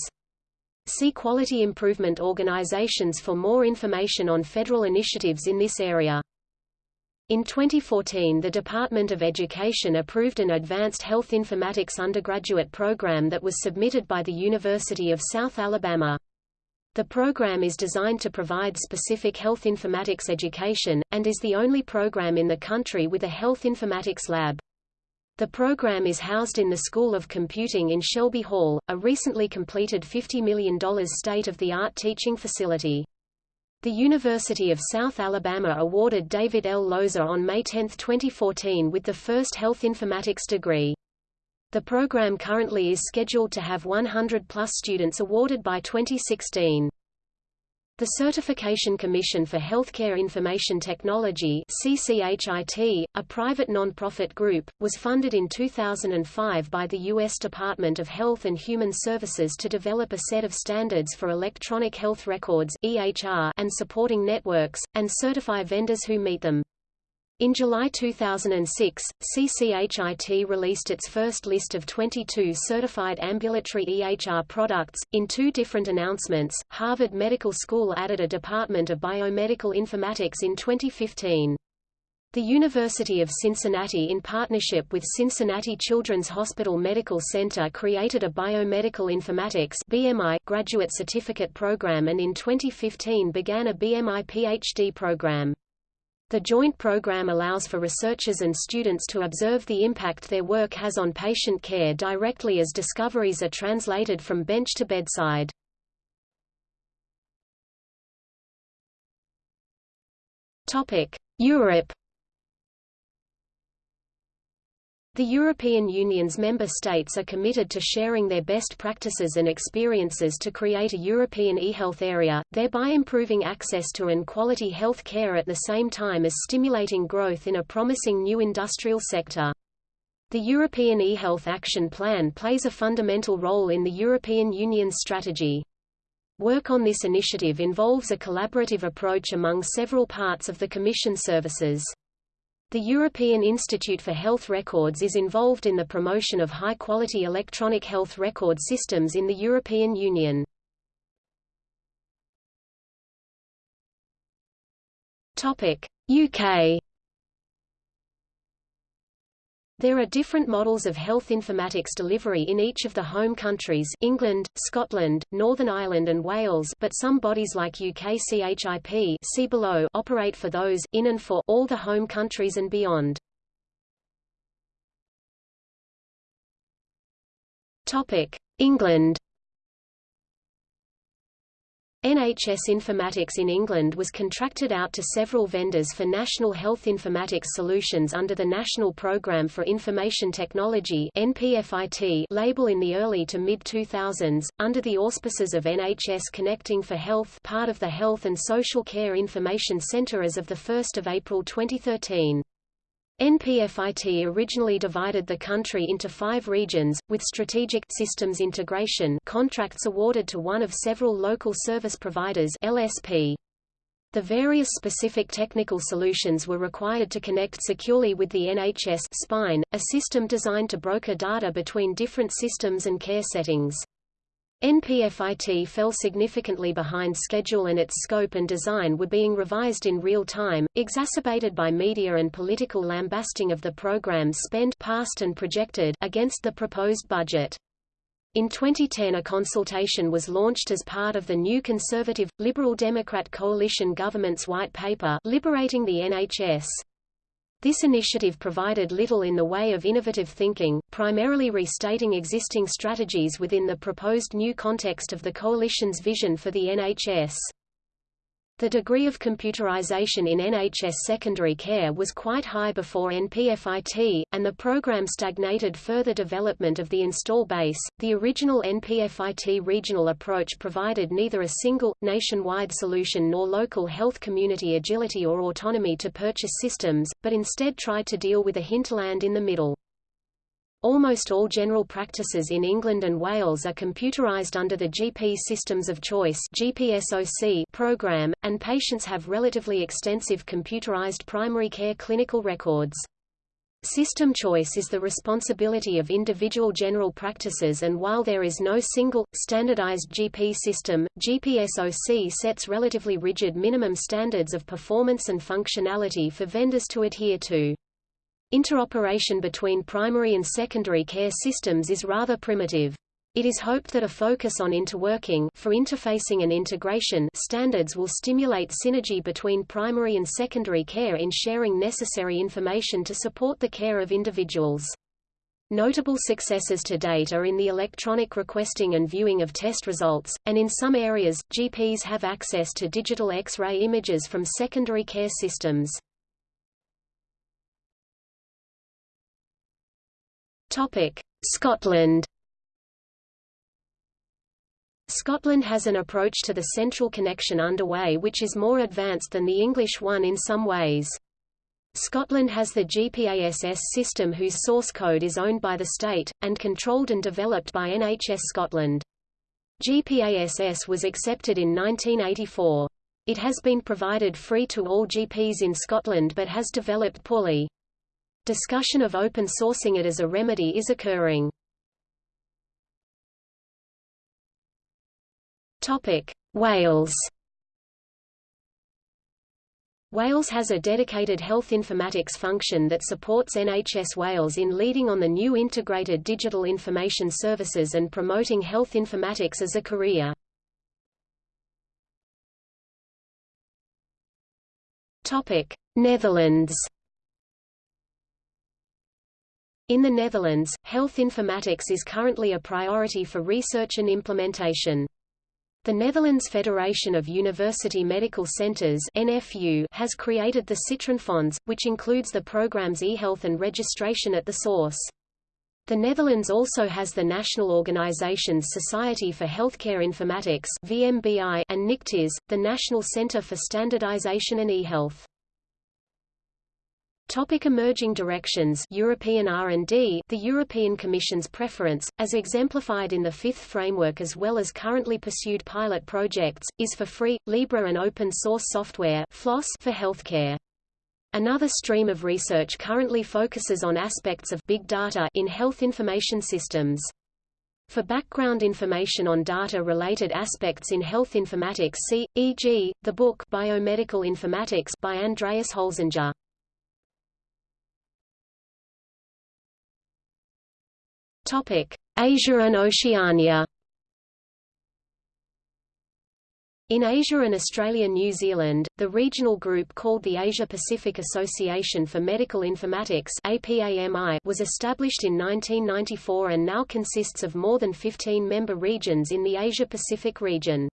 See Quality Improvement Organizations for more information on federal initiatives in this area. In 2014 the Department of Education approved an Advanced Health Informatics undergraduate program that was submitted by the University of South Alabama. The program is designed to provide specific health informatics education, and is the only program in the country with a health informatics lab. The program is housed in the School of Computing in Shelby Hall, a recently completed $50 million state-of-the-art teaching facility. The University of South Alabama awarded David L. Loza on May 10, 2014 with the first health informatics degree. The program currently is scheduled to have 100-plus students awarded by 2016. The Certification Commission for Healthcare Information Technology CCHIT, a private non-profit group, was funded in 2005 by the U.S. Department of Health and Human Services to develop a set of standards for electronic health records EHR and supporting networks, and certify vendors who meet them. In July 2006, CCHIT released its first list of 22 certified ambulatory EHR products. In two different announcements, Harvard Medical School added a Department of Biomedical Informatics in 2015. The University of Cincinnati in partnership with Cincinnati Children's Hospital Medical Center created a Biomedical Informatics BMI graduate certificate program and in 2015 began a BMI PhD program. The joint program allows for researchers and students to observe the impact their work has on patient care directly as discoveries are translated from bench to bedside. Europe The European Union's member states are committed to sharing their best practices and experiences to create a European e-health area, thereby improving access to and quality health care at the same time as stimulating growth in a promising new industrial sector. The European e-health action plan plays a fundamental role in the European Union's strategy. Work on this initiative involves a collaborative approach among several parts of the Commission services. The European Institute for Health Records is involved in the promotion of high-quality electronic health record systems in the European Union. UK there are different models of health informatics delivery in each of the home countries England, Scotland, Northern Ireland and Wales but some bodies like UKCHIP see below operate for those, in and for, all the home countries and beyond. England NHS Informatics in England was contracted out to several vendors for national health informatics solutions under the National Programme for Information Technology NPFIT label in the early to mid-2000s, under the auspices of NHS Connecting for Health part of the Health and Social Care Information Centre as of 1 April 2013. NPFIT originally divided the country into five regions, with strategic systems integration contracts awarded to one of several local service providers LSP. The various specific technical solutions were required to connect securely with the NHS spine, a system designed to broker data between different systems and care settings. NPFIT fell significantly behind schedule and its scope and design were being revised in real time, exacerbated by media and political lambasting of the program's spend past and projected against the proposed budget. In 2010 a consultation was launched as part of the new Conservative, Liberal Democrat coalition government's white paper Liberating the NHS. This initiative provided little in the way of innovative thinking, primarily restating existing strategies within the proposed new context of the coalition's vision for the NHS. The degree of computerization in NHS secondary care was quite high before NPFIT, and the program stagnated further development of the install base. The original NPFIT regional approach provided neither a single, nationwide solution nor local health community agility or autonomy to purchase systems, but instead tried to deal with a hinterland in the middle. Almost all general practices in England and Wales are computerized under the GP Systems of Choice program, and patients have relatively extensive computerized primary care clinical records. System choice is the responsibility of individual general practices and while there is no single, standardized GP system, GPSOC sets relatively rigid minimum standards of performance and functionality for vendors to adhere to. Interoperation between primary and secondary care systems is rather primitive. It is hoped that a focus on interworking for interfacing and integration standards will stimulate synergy between primary and secondary care in sharing necessary information to support the care of individuals. Notable successes to date are in the electronic requesting and viewing of test results, and in some areas, GPs have access to digital X-ray images from secondary care systems. Scotland Scotland has an approach to the central connection underway which is more advanced than the English one in some ways. Scotland has the GPASS system whose source code is owned by the state, and controlled and developed by NHS Scotland. GPASS was accepted in 1984. It has been provided free to all GPs in Scotland but has developed poorly. Discussion of open sourcing it as a remedy is occurring. Topic: Wales. Wales has a dedicated health informatics function that supports NHS Wales in leading on the new integrated digital information services and promoting health informatics as a career. Topic: Netherlands. In the Netherlands, health informatics is currently a priority for research and implementation. The Netherlands Federation of University Medical Centers (NFU) has created the Citrienfonds, which includes the programs eHealth and registration at the source. The Netherlands also has the national organizations Society for Healthcare Informatics VMBI and Nictiz, the National Center for Standardization and eHealth. Topic emerging directions European R&D The European Commission's preference, as exemplified in the fifth framework as well as currently pursued pilot projects, is for free, Libre and open-source software FLOSS for healthcare. Another stream of research currently focuses on aspects of big data in health information systems. For background information on data-related aspects in health informatics see, e.g., the book Biomedical Informatics by Andreas Holzinger. Asia and Oceania In Asia and Australia-New Zealand, the regional group called the Asia-Pacific Association for Medical Informatics was established in 1994 and now consists of more than 15 member regions in the Asia-Pacific region.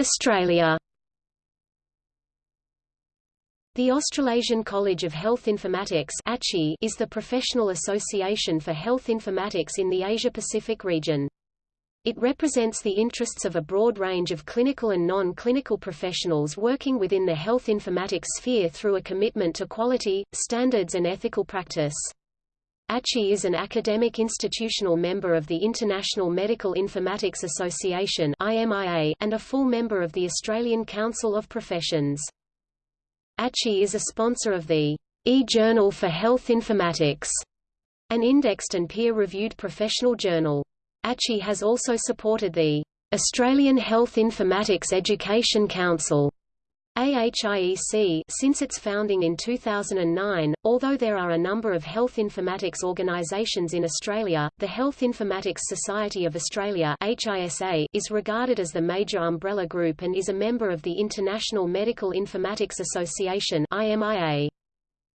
Australia the Australasian College of Health Informatics is the professional association for health informatics in the Asia-Pacific region. It represents the interests of a broad range of clinical and non-clinical professionals working within the health informatics sphere through a commitment to quality, standards and ethical practice. ACHI is an academic institutional member of the International Medical Informatics Association and a full member of the Australian Council of Professions. ACHI is a sponsor of the e-Journal for Health Informatics, an indexed and peer-reviewed professional journal. ACHI has also supported the Australian Health Informatics Education Council AHIEC since its founding in 2009. Although there are a number of health informatics organisations in Australia, the Health Informatics Society of Australia (HISA) is regarded as the major umbrella group and is a member of the International Medical Informatics Association (IMIA).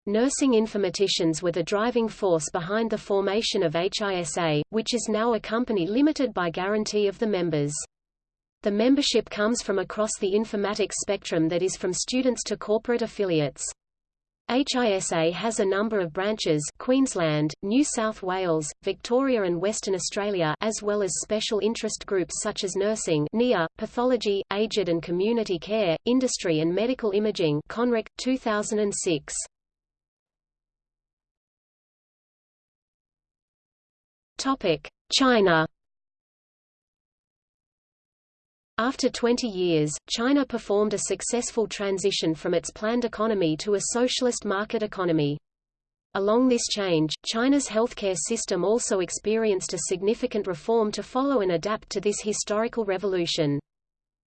Nursing informaticians were the driving force behind the formation of HISA, which is now a company limited by guarantee of the members. The membership comes from across the informatics spectrum that is from students to corporate affiliates. HISA has a number of branches Queensland, New South Wales, Victoria and Western Australia as well as special interest groups such as nursing NIA, pathology, aged and community care, industry and medical imaging CONRIC, 2006. China after 20 years, China performed a successful transition from its planned economy to a socialist market economy. Along this change, China's healthcare system also experienced a significant reform to follow and adapt to this historical revolution.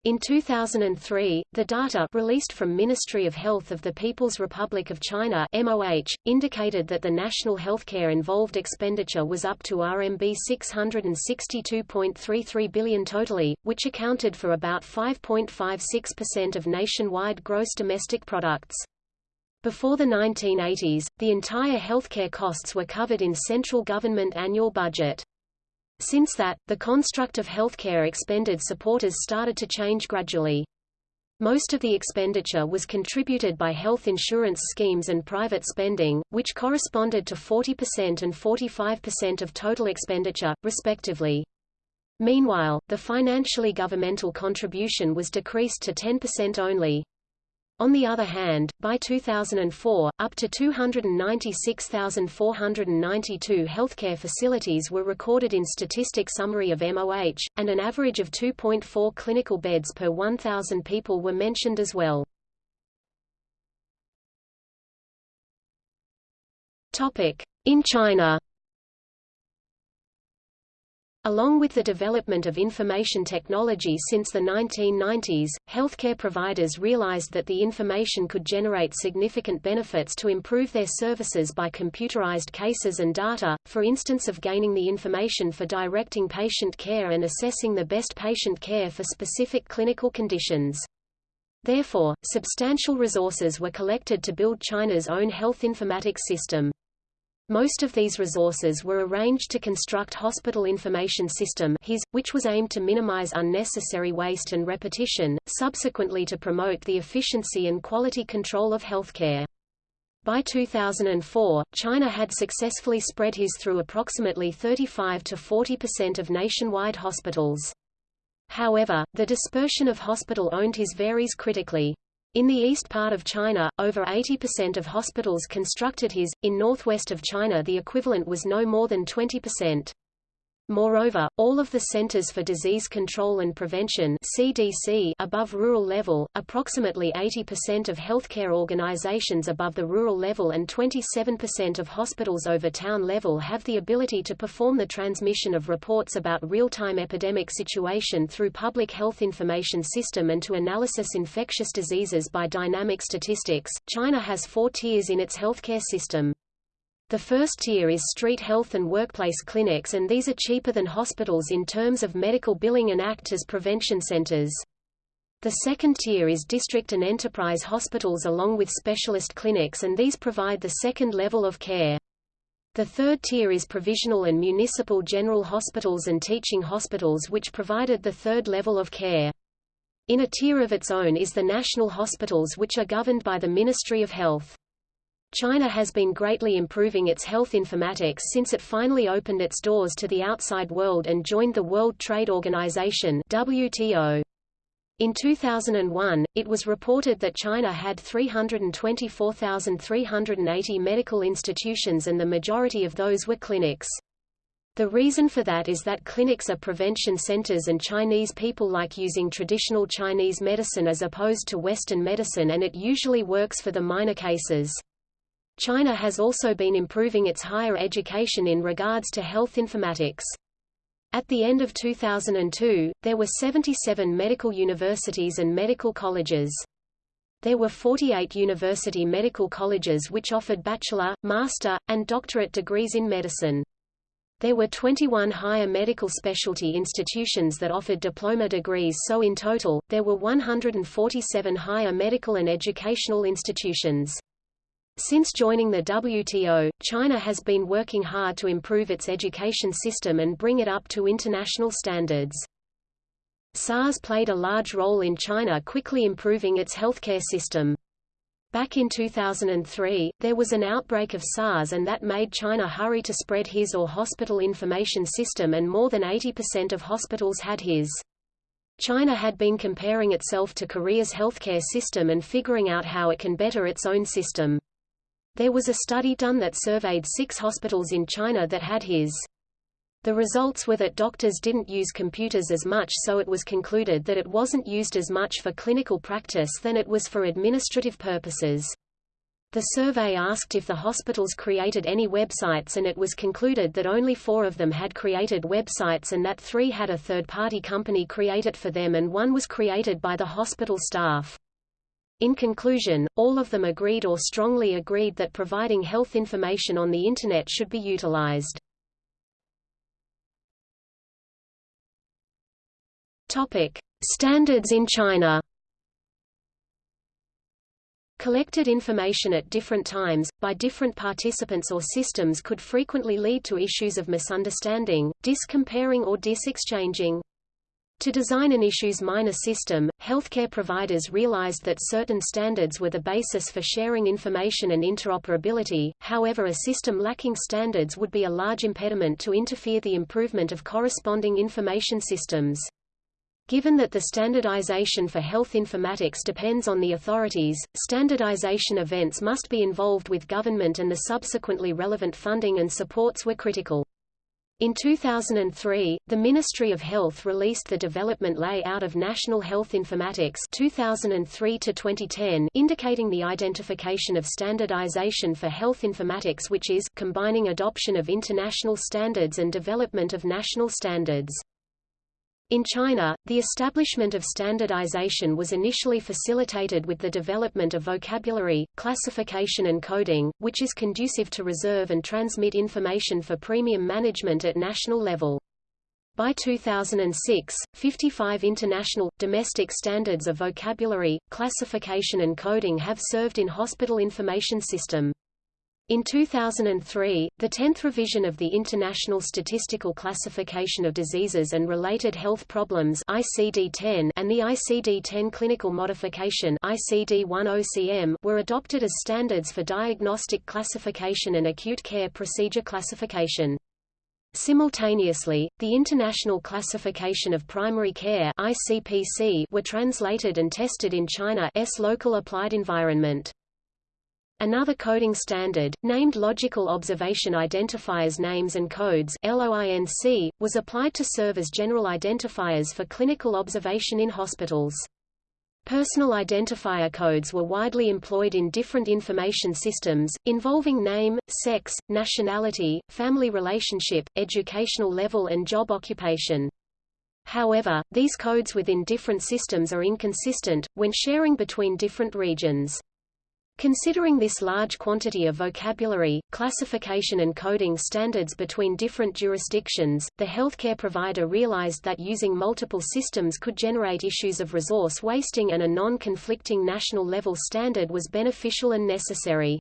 In 2003, the data released from Ministry of Health of the People's Republic of China MOH, indicated that the national healthcare involved expenditure was up to RMB 662.33 billion totally, which accounted for about 5.56% of nationwide gross domestic products. Before the 1980s, the entire healthcare costs were covered in central government annual budget. Since that, the construct of healthcare expended supporters started to change gradually. Most of the expenditure was contributed by health insurance schemes and private spending, which corresponded to 40% and 45% of total expenditure, respectively. Meanwhile, the financially governmental contribution was decreased to 10% only. On the other hand, by 2004, up to 296,492 healthcare facilities were recorded in Statistic Summary of MOH, and an average of 2.4 clinical beds per 1,000 people were mentioned as well. In China Along with the development of information technology since the 1990s, healthcare providers realized that the information could generate significant benefits to improve their services by computerized cases and data, for instance of gaining the information for directing patient care and assessing the best patient care for specific clinical conditions. Therefore, substantial resources were collected to build China's own health informatics system. Most of these resources were arranged to construct Hospital Information System HIS, which was aimed to minimize unnecessary waste and repetition, subsequently to promote the efficiency and quality control of healthcare. By 2004, China had successfully spread HIS through approximately 35 to 40% of nationwide hospitals. However, the dispersion of hospital-owned HIS varies critically. In the east part of China, over 80% of hospitals constructed HIS, in northwest of China the equivalent was no more than 20%. Moreover, all of the Centers for Disease Control and Prevention CDC above rural level, approximately 80% of healthcare organizations above the rural level and 27% of hospitals over town level have the ability to perform the transmission of reports about real-time epidemic situation through public health information system and to analysis infectious diseases by dynamic statistics. China has four tiers in its healthcare system. The first tier is street health and workplace clinics and these are cheaper than hospitals in terms of medical billing and act as prevention centers. The second tier is district and enterprise hospitals along with specialist clinics and these provide the second level of care. The third tier is provisional and municipal general hospitals and teaching hospitals which provided the third level of care. In a tier of its own is the national hospitals which are governed by the Ministry of Health. China has been greatly improving its health informatics since it finally opened its doors to the outside world and joined the World Trade Organization WTO. In 2001, it was reported that China had 324,380 medical institutions and the majority of those were clinics. The reason for that is that clinics are prevention centers and Chinese people like using traditional Chinese medicine as opposed to Western medicine and it usually works for the minor cases. China has also been improving its higher education in regards to health informatics. At the end of 2002, there were 77 medical universities and medical colleges. There were 48 university medical colleges which offered bachelor, master, and doctorate degrees in medicine. There were 21 higher medical specialty institutions that offered diploma degrees so in total, there were 147 higher medical and educational institutions. Since joining the WTO, China has been working hard to improve its education system and bring it up to international standards. SARS played a large role in China quickly improving its healthcare system. Back in 2003, there was an outbreak of SARS and that made China hurry to spread HIS or hospital information system and more than 80% of hospitals had HIS. China had been comparing itself to Korea's healthcare system and figuring out how it can better its own system. There was a study done that surveyed six hospitals in China that had his. The results were that doctors didn't use computers as much so it was concluded that it wasn't used as much for clinical practice than it was for administrative purposes. The survey asked if the hospitals created any websites and it was concluded that only four of them had created websites and that three had a third-party company create it for them and one was created by the hospital staff. In conclusion, all of them agreed or strongly agreed that providing health information on the Internet should be utilized. Standards in China Collected information at different times, by different participants or systems could frequently lead to issues of misunderstanding, dis-comparing or dis-exchanging. To design an issues minor system, healthcare providers realized that certain standards were the basis for sharing information and interoperability, however a system lacking standards would be a large impediment to interfere the improvement of corresponding information systems. Given that the standardization for health informatics depends on the authorities, standardization events must be involved with government and the subsequently relevant funding and supports were critical. In 2003, the Ministry of Health released the Development Layout of National Health Informatics 2003 to 2010, indicating the identification of standardization for health informatics which is, combining adoption of international standards and development of national standards. In China, the establishment of standardization was initially facilitated with the development of vocabulary, classification and coding, which is conducive to reserve and transmit information for premium management at national level. By 2006, 55 international, domestic standards of vocabulary, classification and coding have served in hospital information system. In 2003, the 10th revision of the International Statistical Classification of Diseases and Related Health Problems ICD-10 and the ICD-10 Clinical Modification ICD-10-CM were adopted as standards for diagnostic classification and acute care procedure classification. Simultaneously, the International Classification of Primary Care ICPC were translated and tested in China's local applied environment. Another coding standard, named Logical Observation Identifiers Names and Codes LOINC, was applied to serve as general identifiers for clinical observation in hospitals. Personal identifier codes were widely employed in different information systems, involving name, sex, nationality, family relationship, educational level and job occupation. However, these codes within different systems are inconsistent, when sharing between different regions. Considering this large quantity of vocabulary, classification and coding standards between different jurisdictions, the healthcare provider realized that using multiple systems could generate issues of resource wasting and a non-conflicting national-level standard was beneficial and necessary.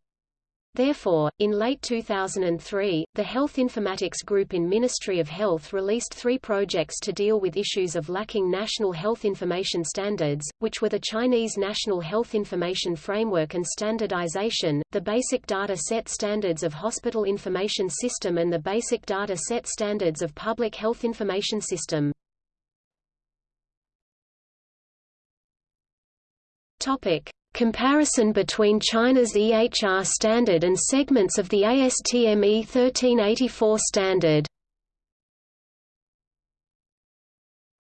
Therefore, in late 2003, the Health Informatics Group in Ministry of Health released three projects to deal with issues of lacking national health information standards, which were the Chinese National Health Information Framework and Standardization, the Basic Data Set Standards of Hospital Information System and the Basic Data Set Standards of Public Health Information System. Topic. Comparison between China's EHR standard and segments of the ASTM E1384 standard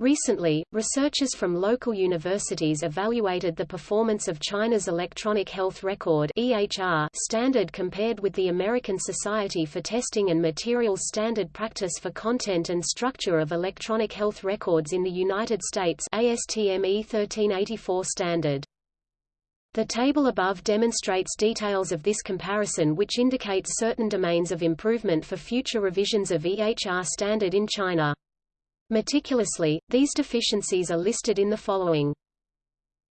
Recently, researchers from local universities evaluated the performance of China's Electronic Health Record (EHR) standard compared with the American Society for Testing and Materials Standard Practice for Content and Structure of Electronic Health Records in the United States (ASTM E1384 standard). The table above demonstrates details of this comparison which indicates certain domains of improvement for future revisions of EHR standard in China. Meticulously, these deficiencies are listed in the following.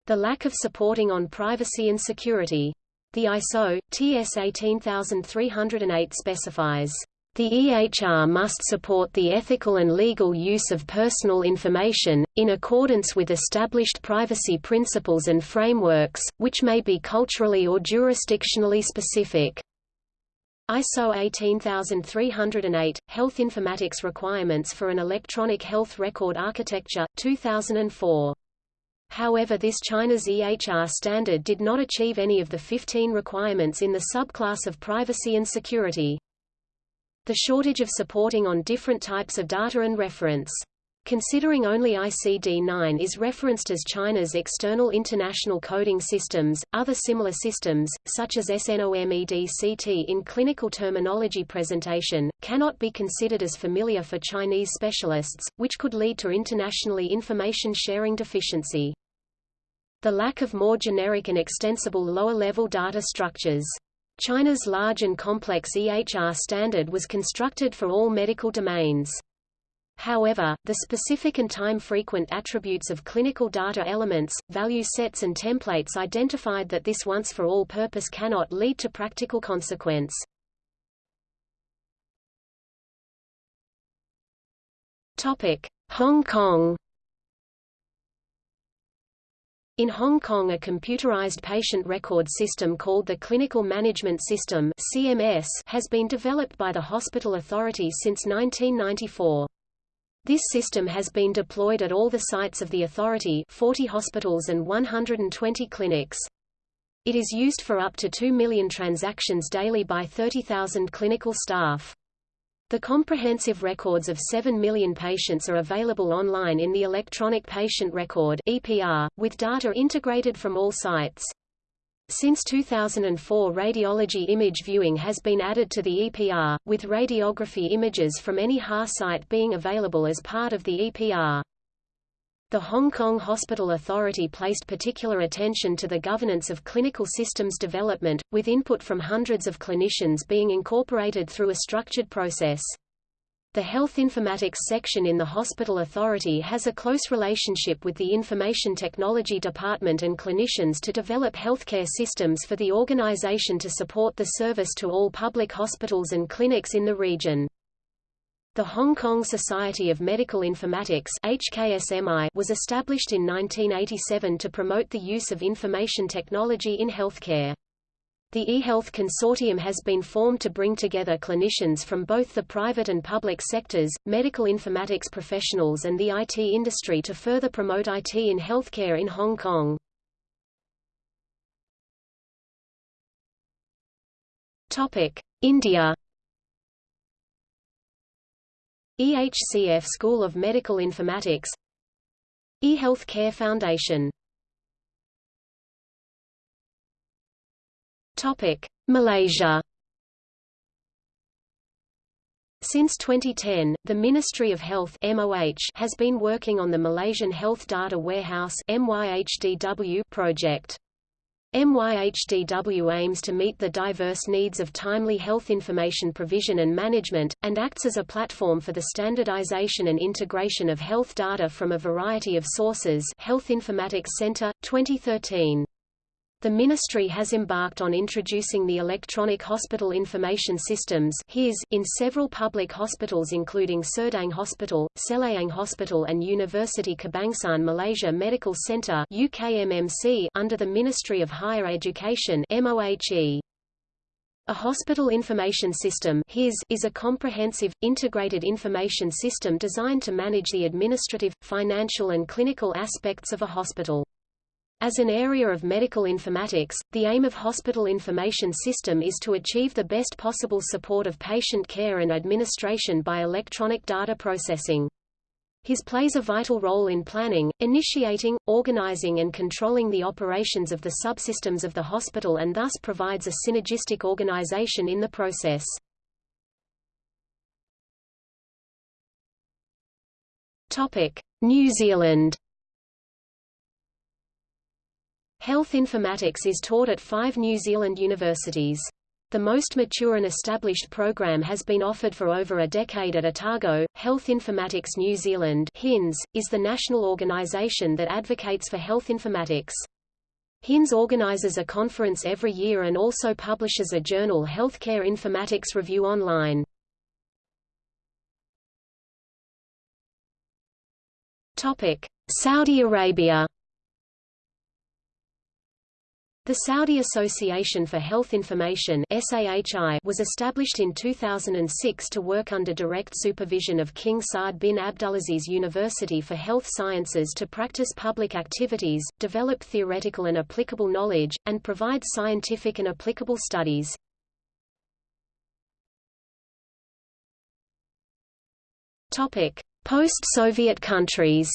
The lack of supporting on privacy and security. The ISO, TS 18308 specifies the EHR must support the ethical and legal use of personal information, in accordance with established privacy principles and frameworks, which may be culturally or jurisdictionally specific. ISO 18308, Health Informatics Requirements for an Electronic Health Record Architecture, 2004. However this China's EHR standard did not achieve any of the 15 requirements in the subclass of privacy and security the shortage of supporting on different types of data and reference. Considering only ICD-9 is referenced as China's external international coding systems, other similar systems, such as SNOMEDCT in clinical terminology presentation, cannot be considered as familiar for Chinese specialists, which could lead to internationally information sharing deficiency. The lack of more generic and extensible lower-level data structures China's large and complex EHR standard was constructed for all medical domains. However, the specific and time-frequent attributes of clinical data elements, value sets and templates identified that this once-for-all purpose cannot lead to practical consequence. Hong Kong in Hong Kong a computerized patient record system called the Clinical Management System CMS has been developed by the Hospital Authority since 1994. This system has been deployed at all the sites of the authority 40 hospitals and 120 clinics. It is used for up to 2 million transactions daily by 30,000 clinical staff. The comprehensive records of 7 million patients are available online in the Electronic Patient Record (EPR), with data integrated from all sites. Since 2004 radiology image viewing has been added to the EPR, with radiography images from any HA site being available as part of the EPR. The Hong Kong Hospital Authority placed particular attention to the governance of clinical systems development, with input from hundreds of clinicians being incorporated through a structured process. The Health Informatics section in the Hospital Authority has a close relationship with the Information Technology Department and clinicians to develop healthcare systems for the organization to support the service to all public hospitals and clinics in the region. The Hong Kong Society of Medical Informatics HKSMI was established in 1987 to promote the use of information technology in healthcare. The eHealth Consortium has been formed to bring together clinicians from both the private and public sectors, medical informatics professionals and the IT industry to further promote IT in healthcare in Hong Kong. India EHCF School of Medical Informatics eHealth Care Foundation Topic: Malaysia. Since 2010, the Ministry of Health MOH has been working on the Malaysian Health Data Warehouse MYHDW project. MYHDW aims to meet the diverse needs of timely health information provision and management, and acts as a platform for the standardization and integration of health data from a variety of sources Health Informatics Center, 2013. The ministry has embarked on introducing the Electronic Hospital Information Systems in several public hospitals including Serdang Hospital, Selayang Hospital and University Kebangsaan Malaysia Medical Centre UKMMC under the Ministry of Higher Education MOHE. A hospital information system is a comprehensive, integrated information system designed to manage the administrative, financial and clinical aspects of a hospital. As an area of medical informatics, the aim of Hospital Information System is to achieve the best possible support of patient care and administration by electronic data processing. HIS plays a vital role in planning, initiating, organizing and controlling the operations of the subsystems of the hospital and thus provides a synergistic organization in the process. New Zealand Health informatics is taught at five New Zealand universities. The most mature and established program has been offered for over a decade at Otago. Health Informatics New Zealand HINZ, is the national organisation that advocates for health informatics. HINZ organises a conference every year and also publishes a journal Healthcare Informatics Review online. Saudi Arabia the Saudi Association for Health Information was established in 2006 to work under direct supervision of King Saud bin Abdulaziz University for Health Sciences to practice public activities, develop theoretical and applicable knowledge, and provide scientific and applicable studies. Post-Soviet countries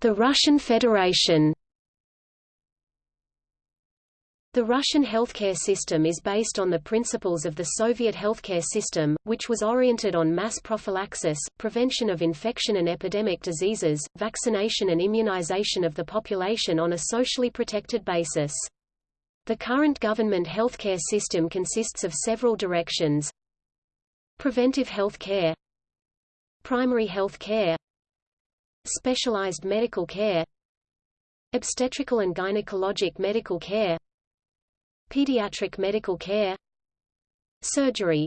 The Russian Federation The Russian healthcare system is based on the principles of the Soviet healthcare system, which was oriented on mass prophylaxis, prevention of infection and epidemic diseases, vaccination and immunization of the population on a socially protected basis. The current government healthcare system consists of several directions. Preventive health care Primary health care Specialized medical care Obstetrical and gynecologic medical care Pediatric medical care Surgery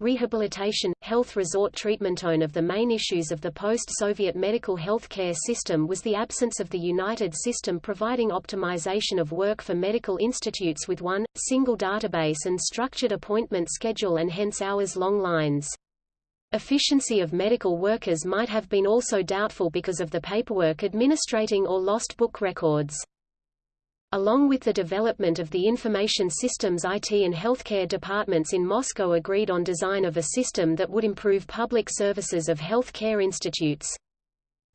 rehabilitation, health resort treatment. One of the main issues of the post-Soviet medical health care system was the absence of the United System providing optimization of work for medical institutes with one, single database and structured appointment schedule and hence hours-long lines. Efficiency of medical workers might have been also doubtful because of the paperwork administrating or lost book records. Along with the development of the information systems IT and healthcare departments in Moscow agreed on design of a system that would improve public services of healthcare institutes.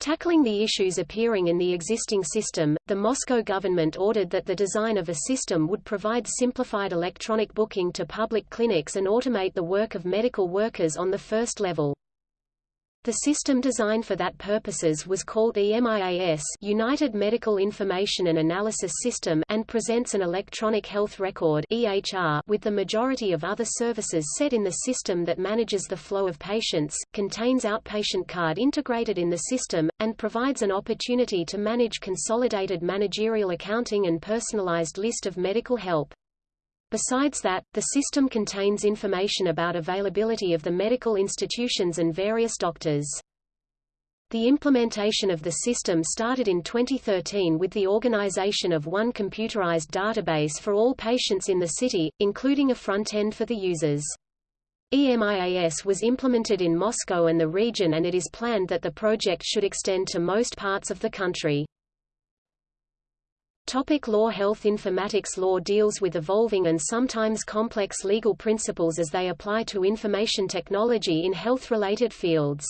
Tackling the issues appearing in the existing system, the Moscow government ordered that the design of a system would provide simplified electronic booking to public clinics and automate the work of medical workers on the first level. The system designed for that purposes was called EMIAS United Medical Information and Analysis System and presents an electronic health record EHR with the majority of other services set in the system that manages the flow of patients, contains outpatient card integrated in the system, and provides an opportunity to manage consolidated managerial accounting and personalized list of medical help. Besides that, the system contains information about availability of the medical institutions and various doctors. The implementation of the system started in 2013 with the organization of one computerized database for all patients in the city, including a front end for the users. EMIAS was implemented in Moscow and the region and it is planned that the project should extend to most parts of the country. Topic law Health informatics law deals with evolving and sometimes complex legal principles as they apply to information technology in health-related fields.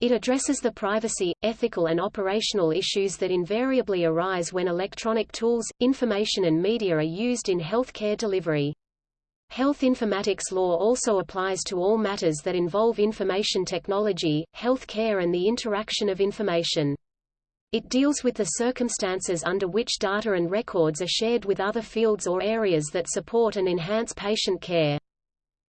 It addresses the privacy, ethical and operational issues that invariably arise when electronic tools, information and media are used in healthcare delivery. Health informatics law also applies to all matters that involve information technology, healthcare and the interaction of information. It deals with the circumstances under which data and records are shared with other fields or areas that support and enhance patient care.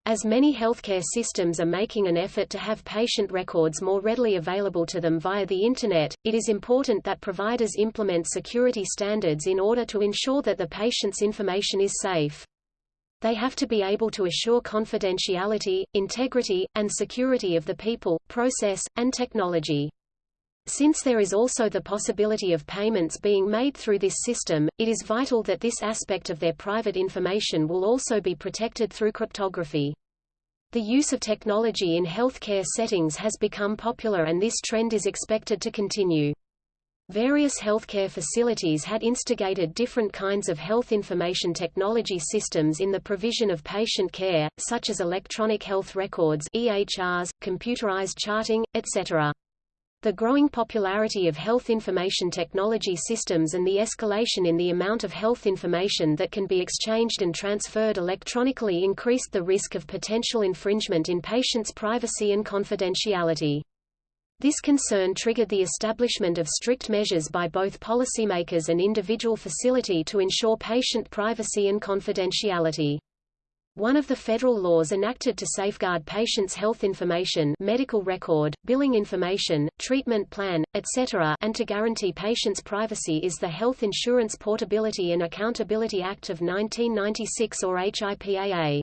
As many healthcare systems are making an effort to have patient records more readily available to them via the Internet, it is important that providers implement security standards in order to ensure that the patient's information is safe. They have to be able to assure confidentiality, integrity, and security of the people, process, and technology. Since there is also the possibility of payments being made through this system, it is vital that this aspect of their private information will also be protected through cryptography. The use of technology in healthcare settings has become popular and this trend is expected to continue. Various healthcare facilities had instigated different kinds of health information technology systems in the provision of patient care, such as electronic health records EHRs, computerized charting, etc. The growing popularity of health information technology systems and the escalation in the amount of health information that can be exchanged and transferred electronically increased the risk of potential infringement in patients' privacy and confidentiality. This concern triggered the establishment of strict measures by both policymakers and individual facility to ensure patient privacy and confidentiality. One of the federal laws enacted to safeguard patients' health information medical record, billing information, treatment plan, etc. and to guarantee patients' privacy is the Health Insurance Portability and Accountability Act of 1996 or HIPAA.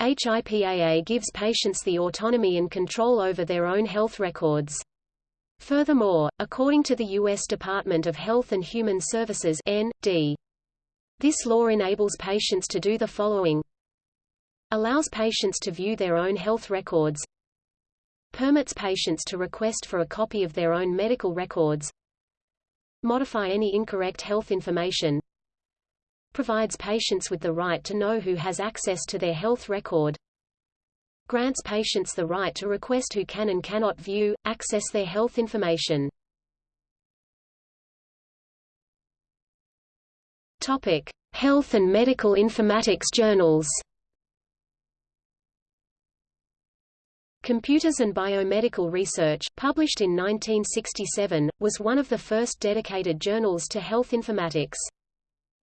HIPAA gives patients the autonomy and control over their own health records. Furthermore, according to the U.S. Department of Health and Human Services N.D. This law enables patients to do the following Allows patients to view their own health records Permits patients to request for a copy of their own medical records Modify any incorrect health information Provides patients with the right to know who has access to their health record Grants patients the right to request who can and cannot view, access their health information Topic. Health and medical informatics journals Computers and Biomedical Research, published in 1967, was one of the first dedicated journals to health informatics.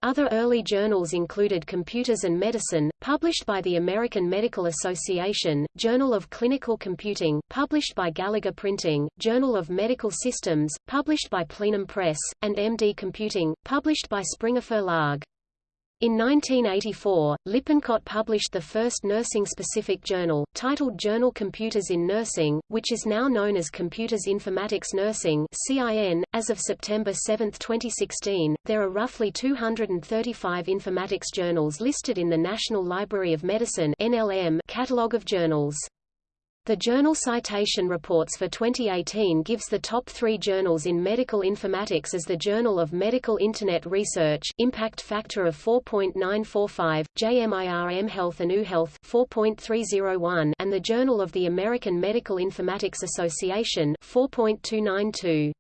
Other early journals included Computers and Medicine, published by the American Medical Association, Journal of Clinical Computing, published by Gallagher Printing, Journal of Medical Systems, published by Plenum Press, and MD Computing, published by Springer Verlag. In 1984, Lippincott published the first nursing-specific journal, titled Journal Computers in Nursing, which is now known as Computers Informatics Nursing (CIN). As of September 7, 2016, there are roughly 235 informatics journals listed in the National Library of Medicine (NLM) catalog of journals. The Journal Citation Reports for 2018 gives the top three journals in medical informatics as the Journal of Medical Internet Research impact factor of 4.945, JMIR Health and UHealth 4.301, and the Journal of the American Medical Informatics Association 4.292.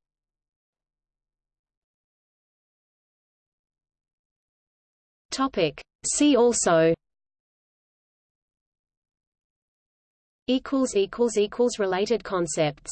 Topic. See also related concepts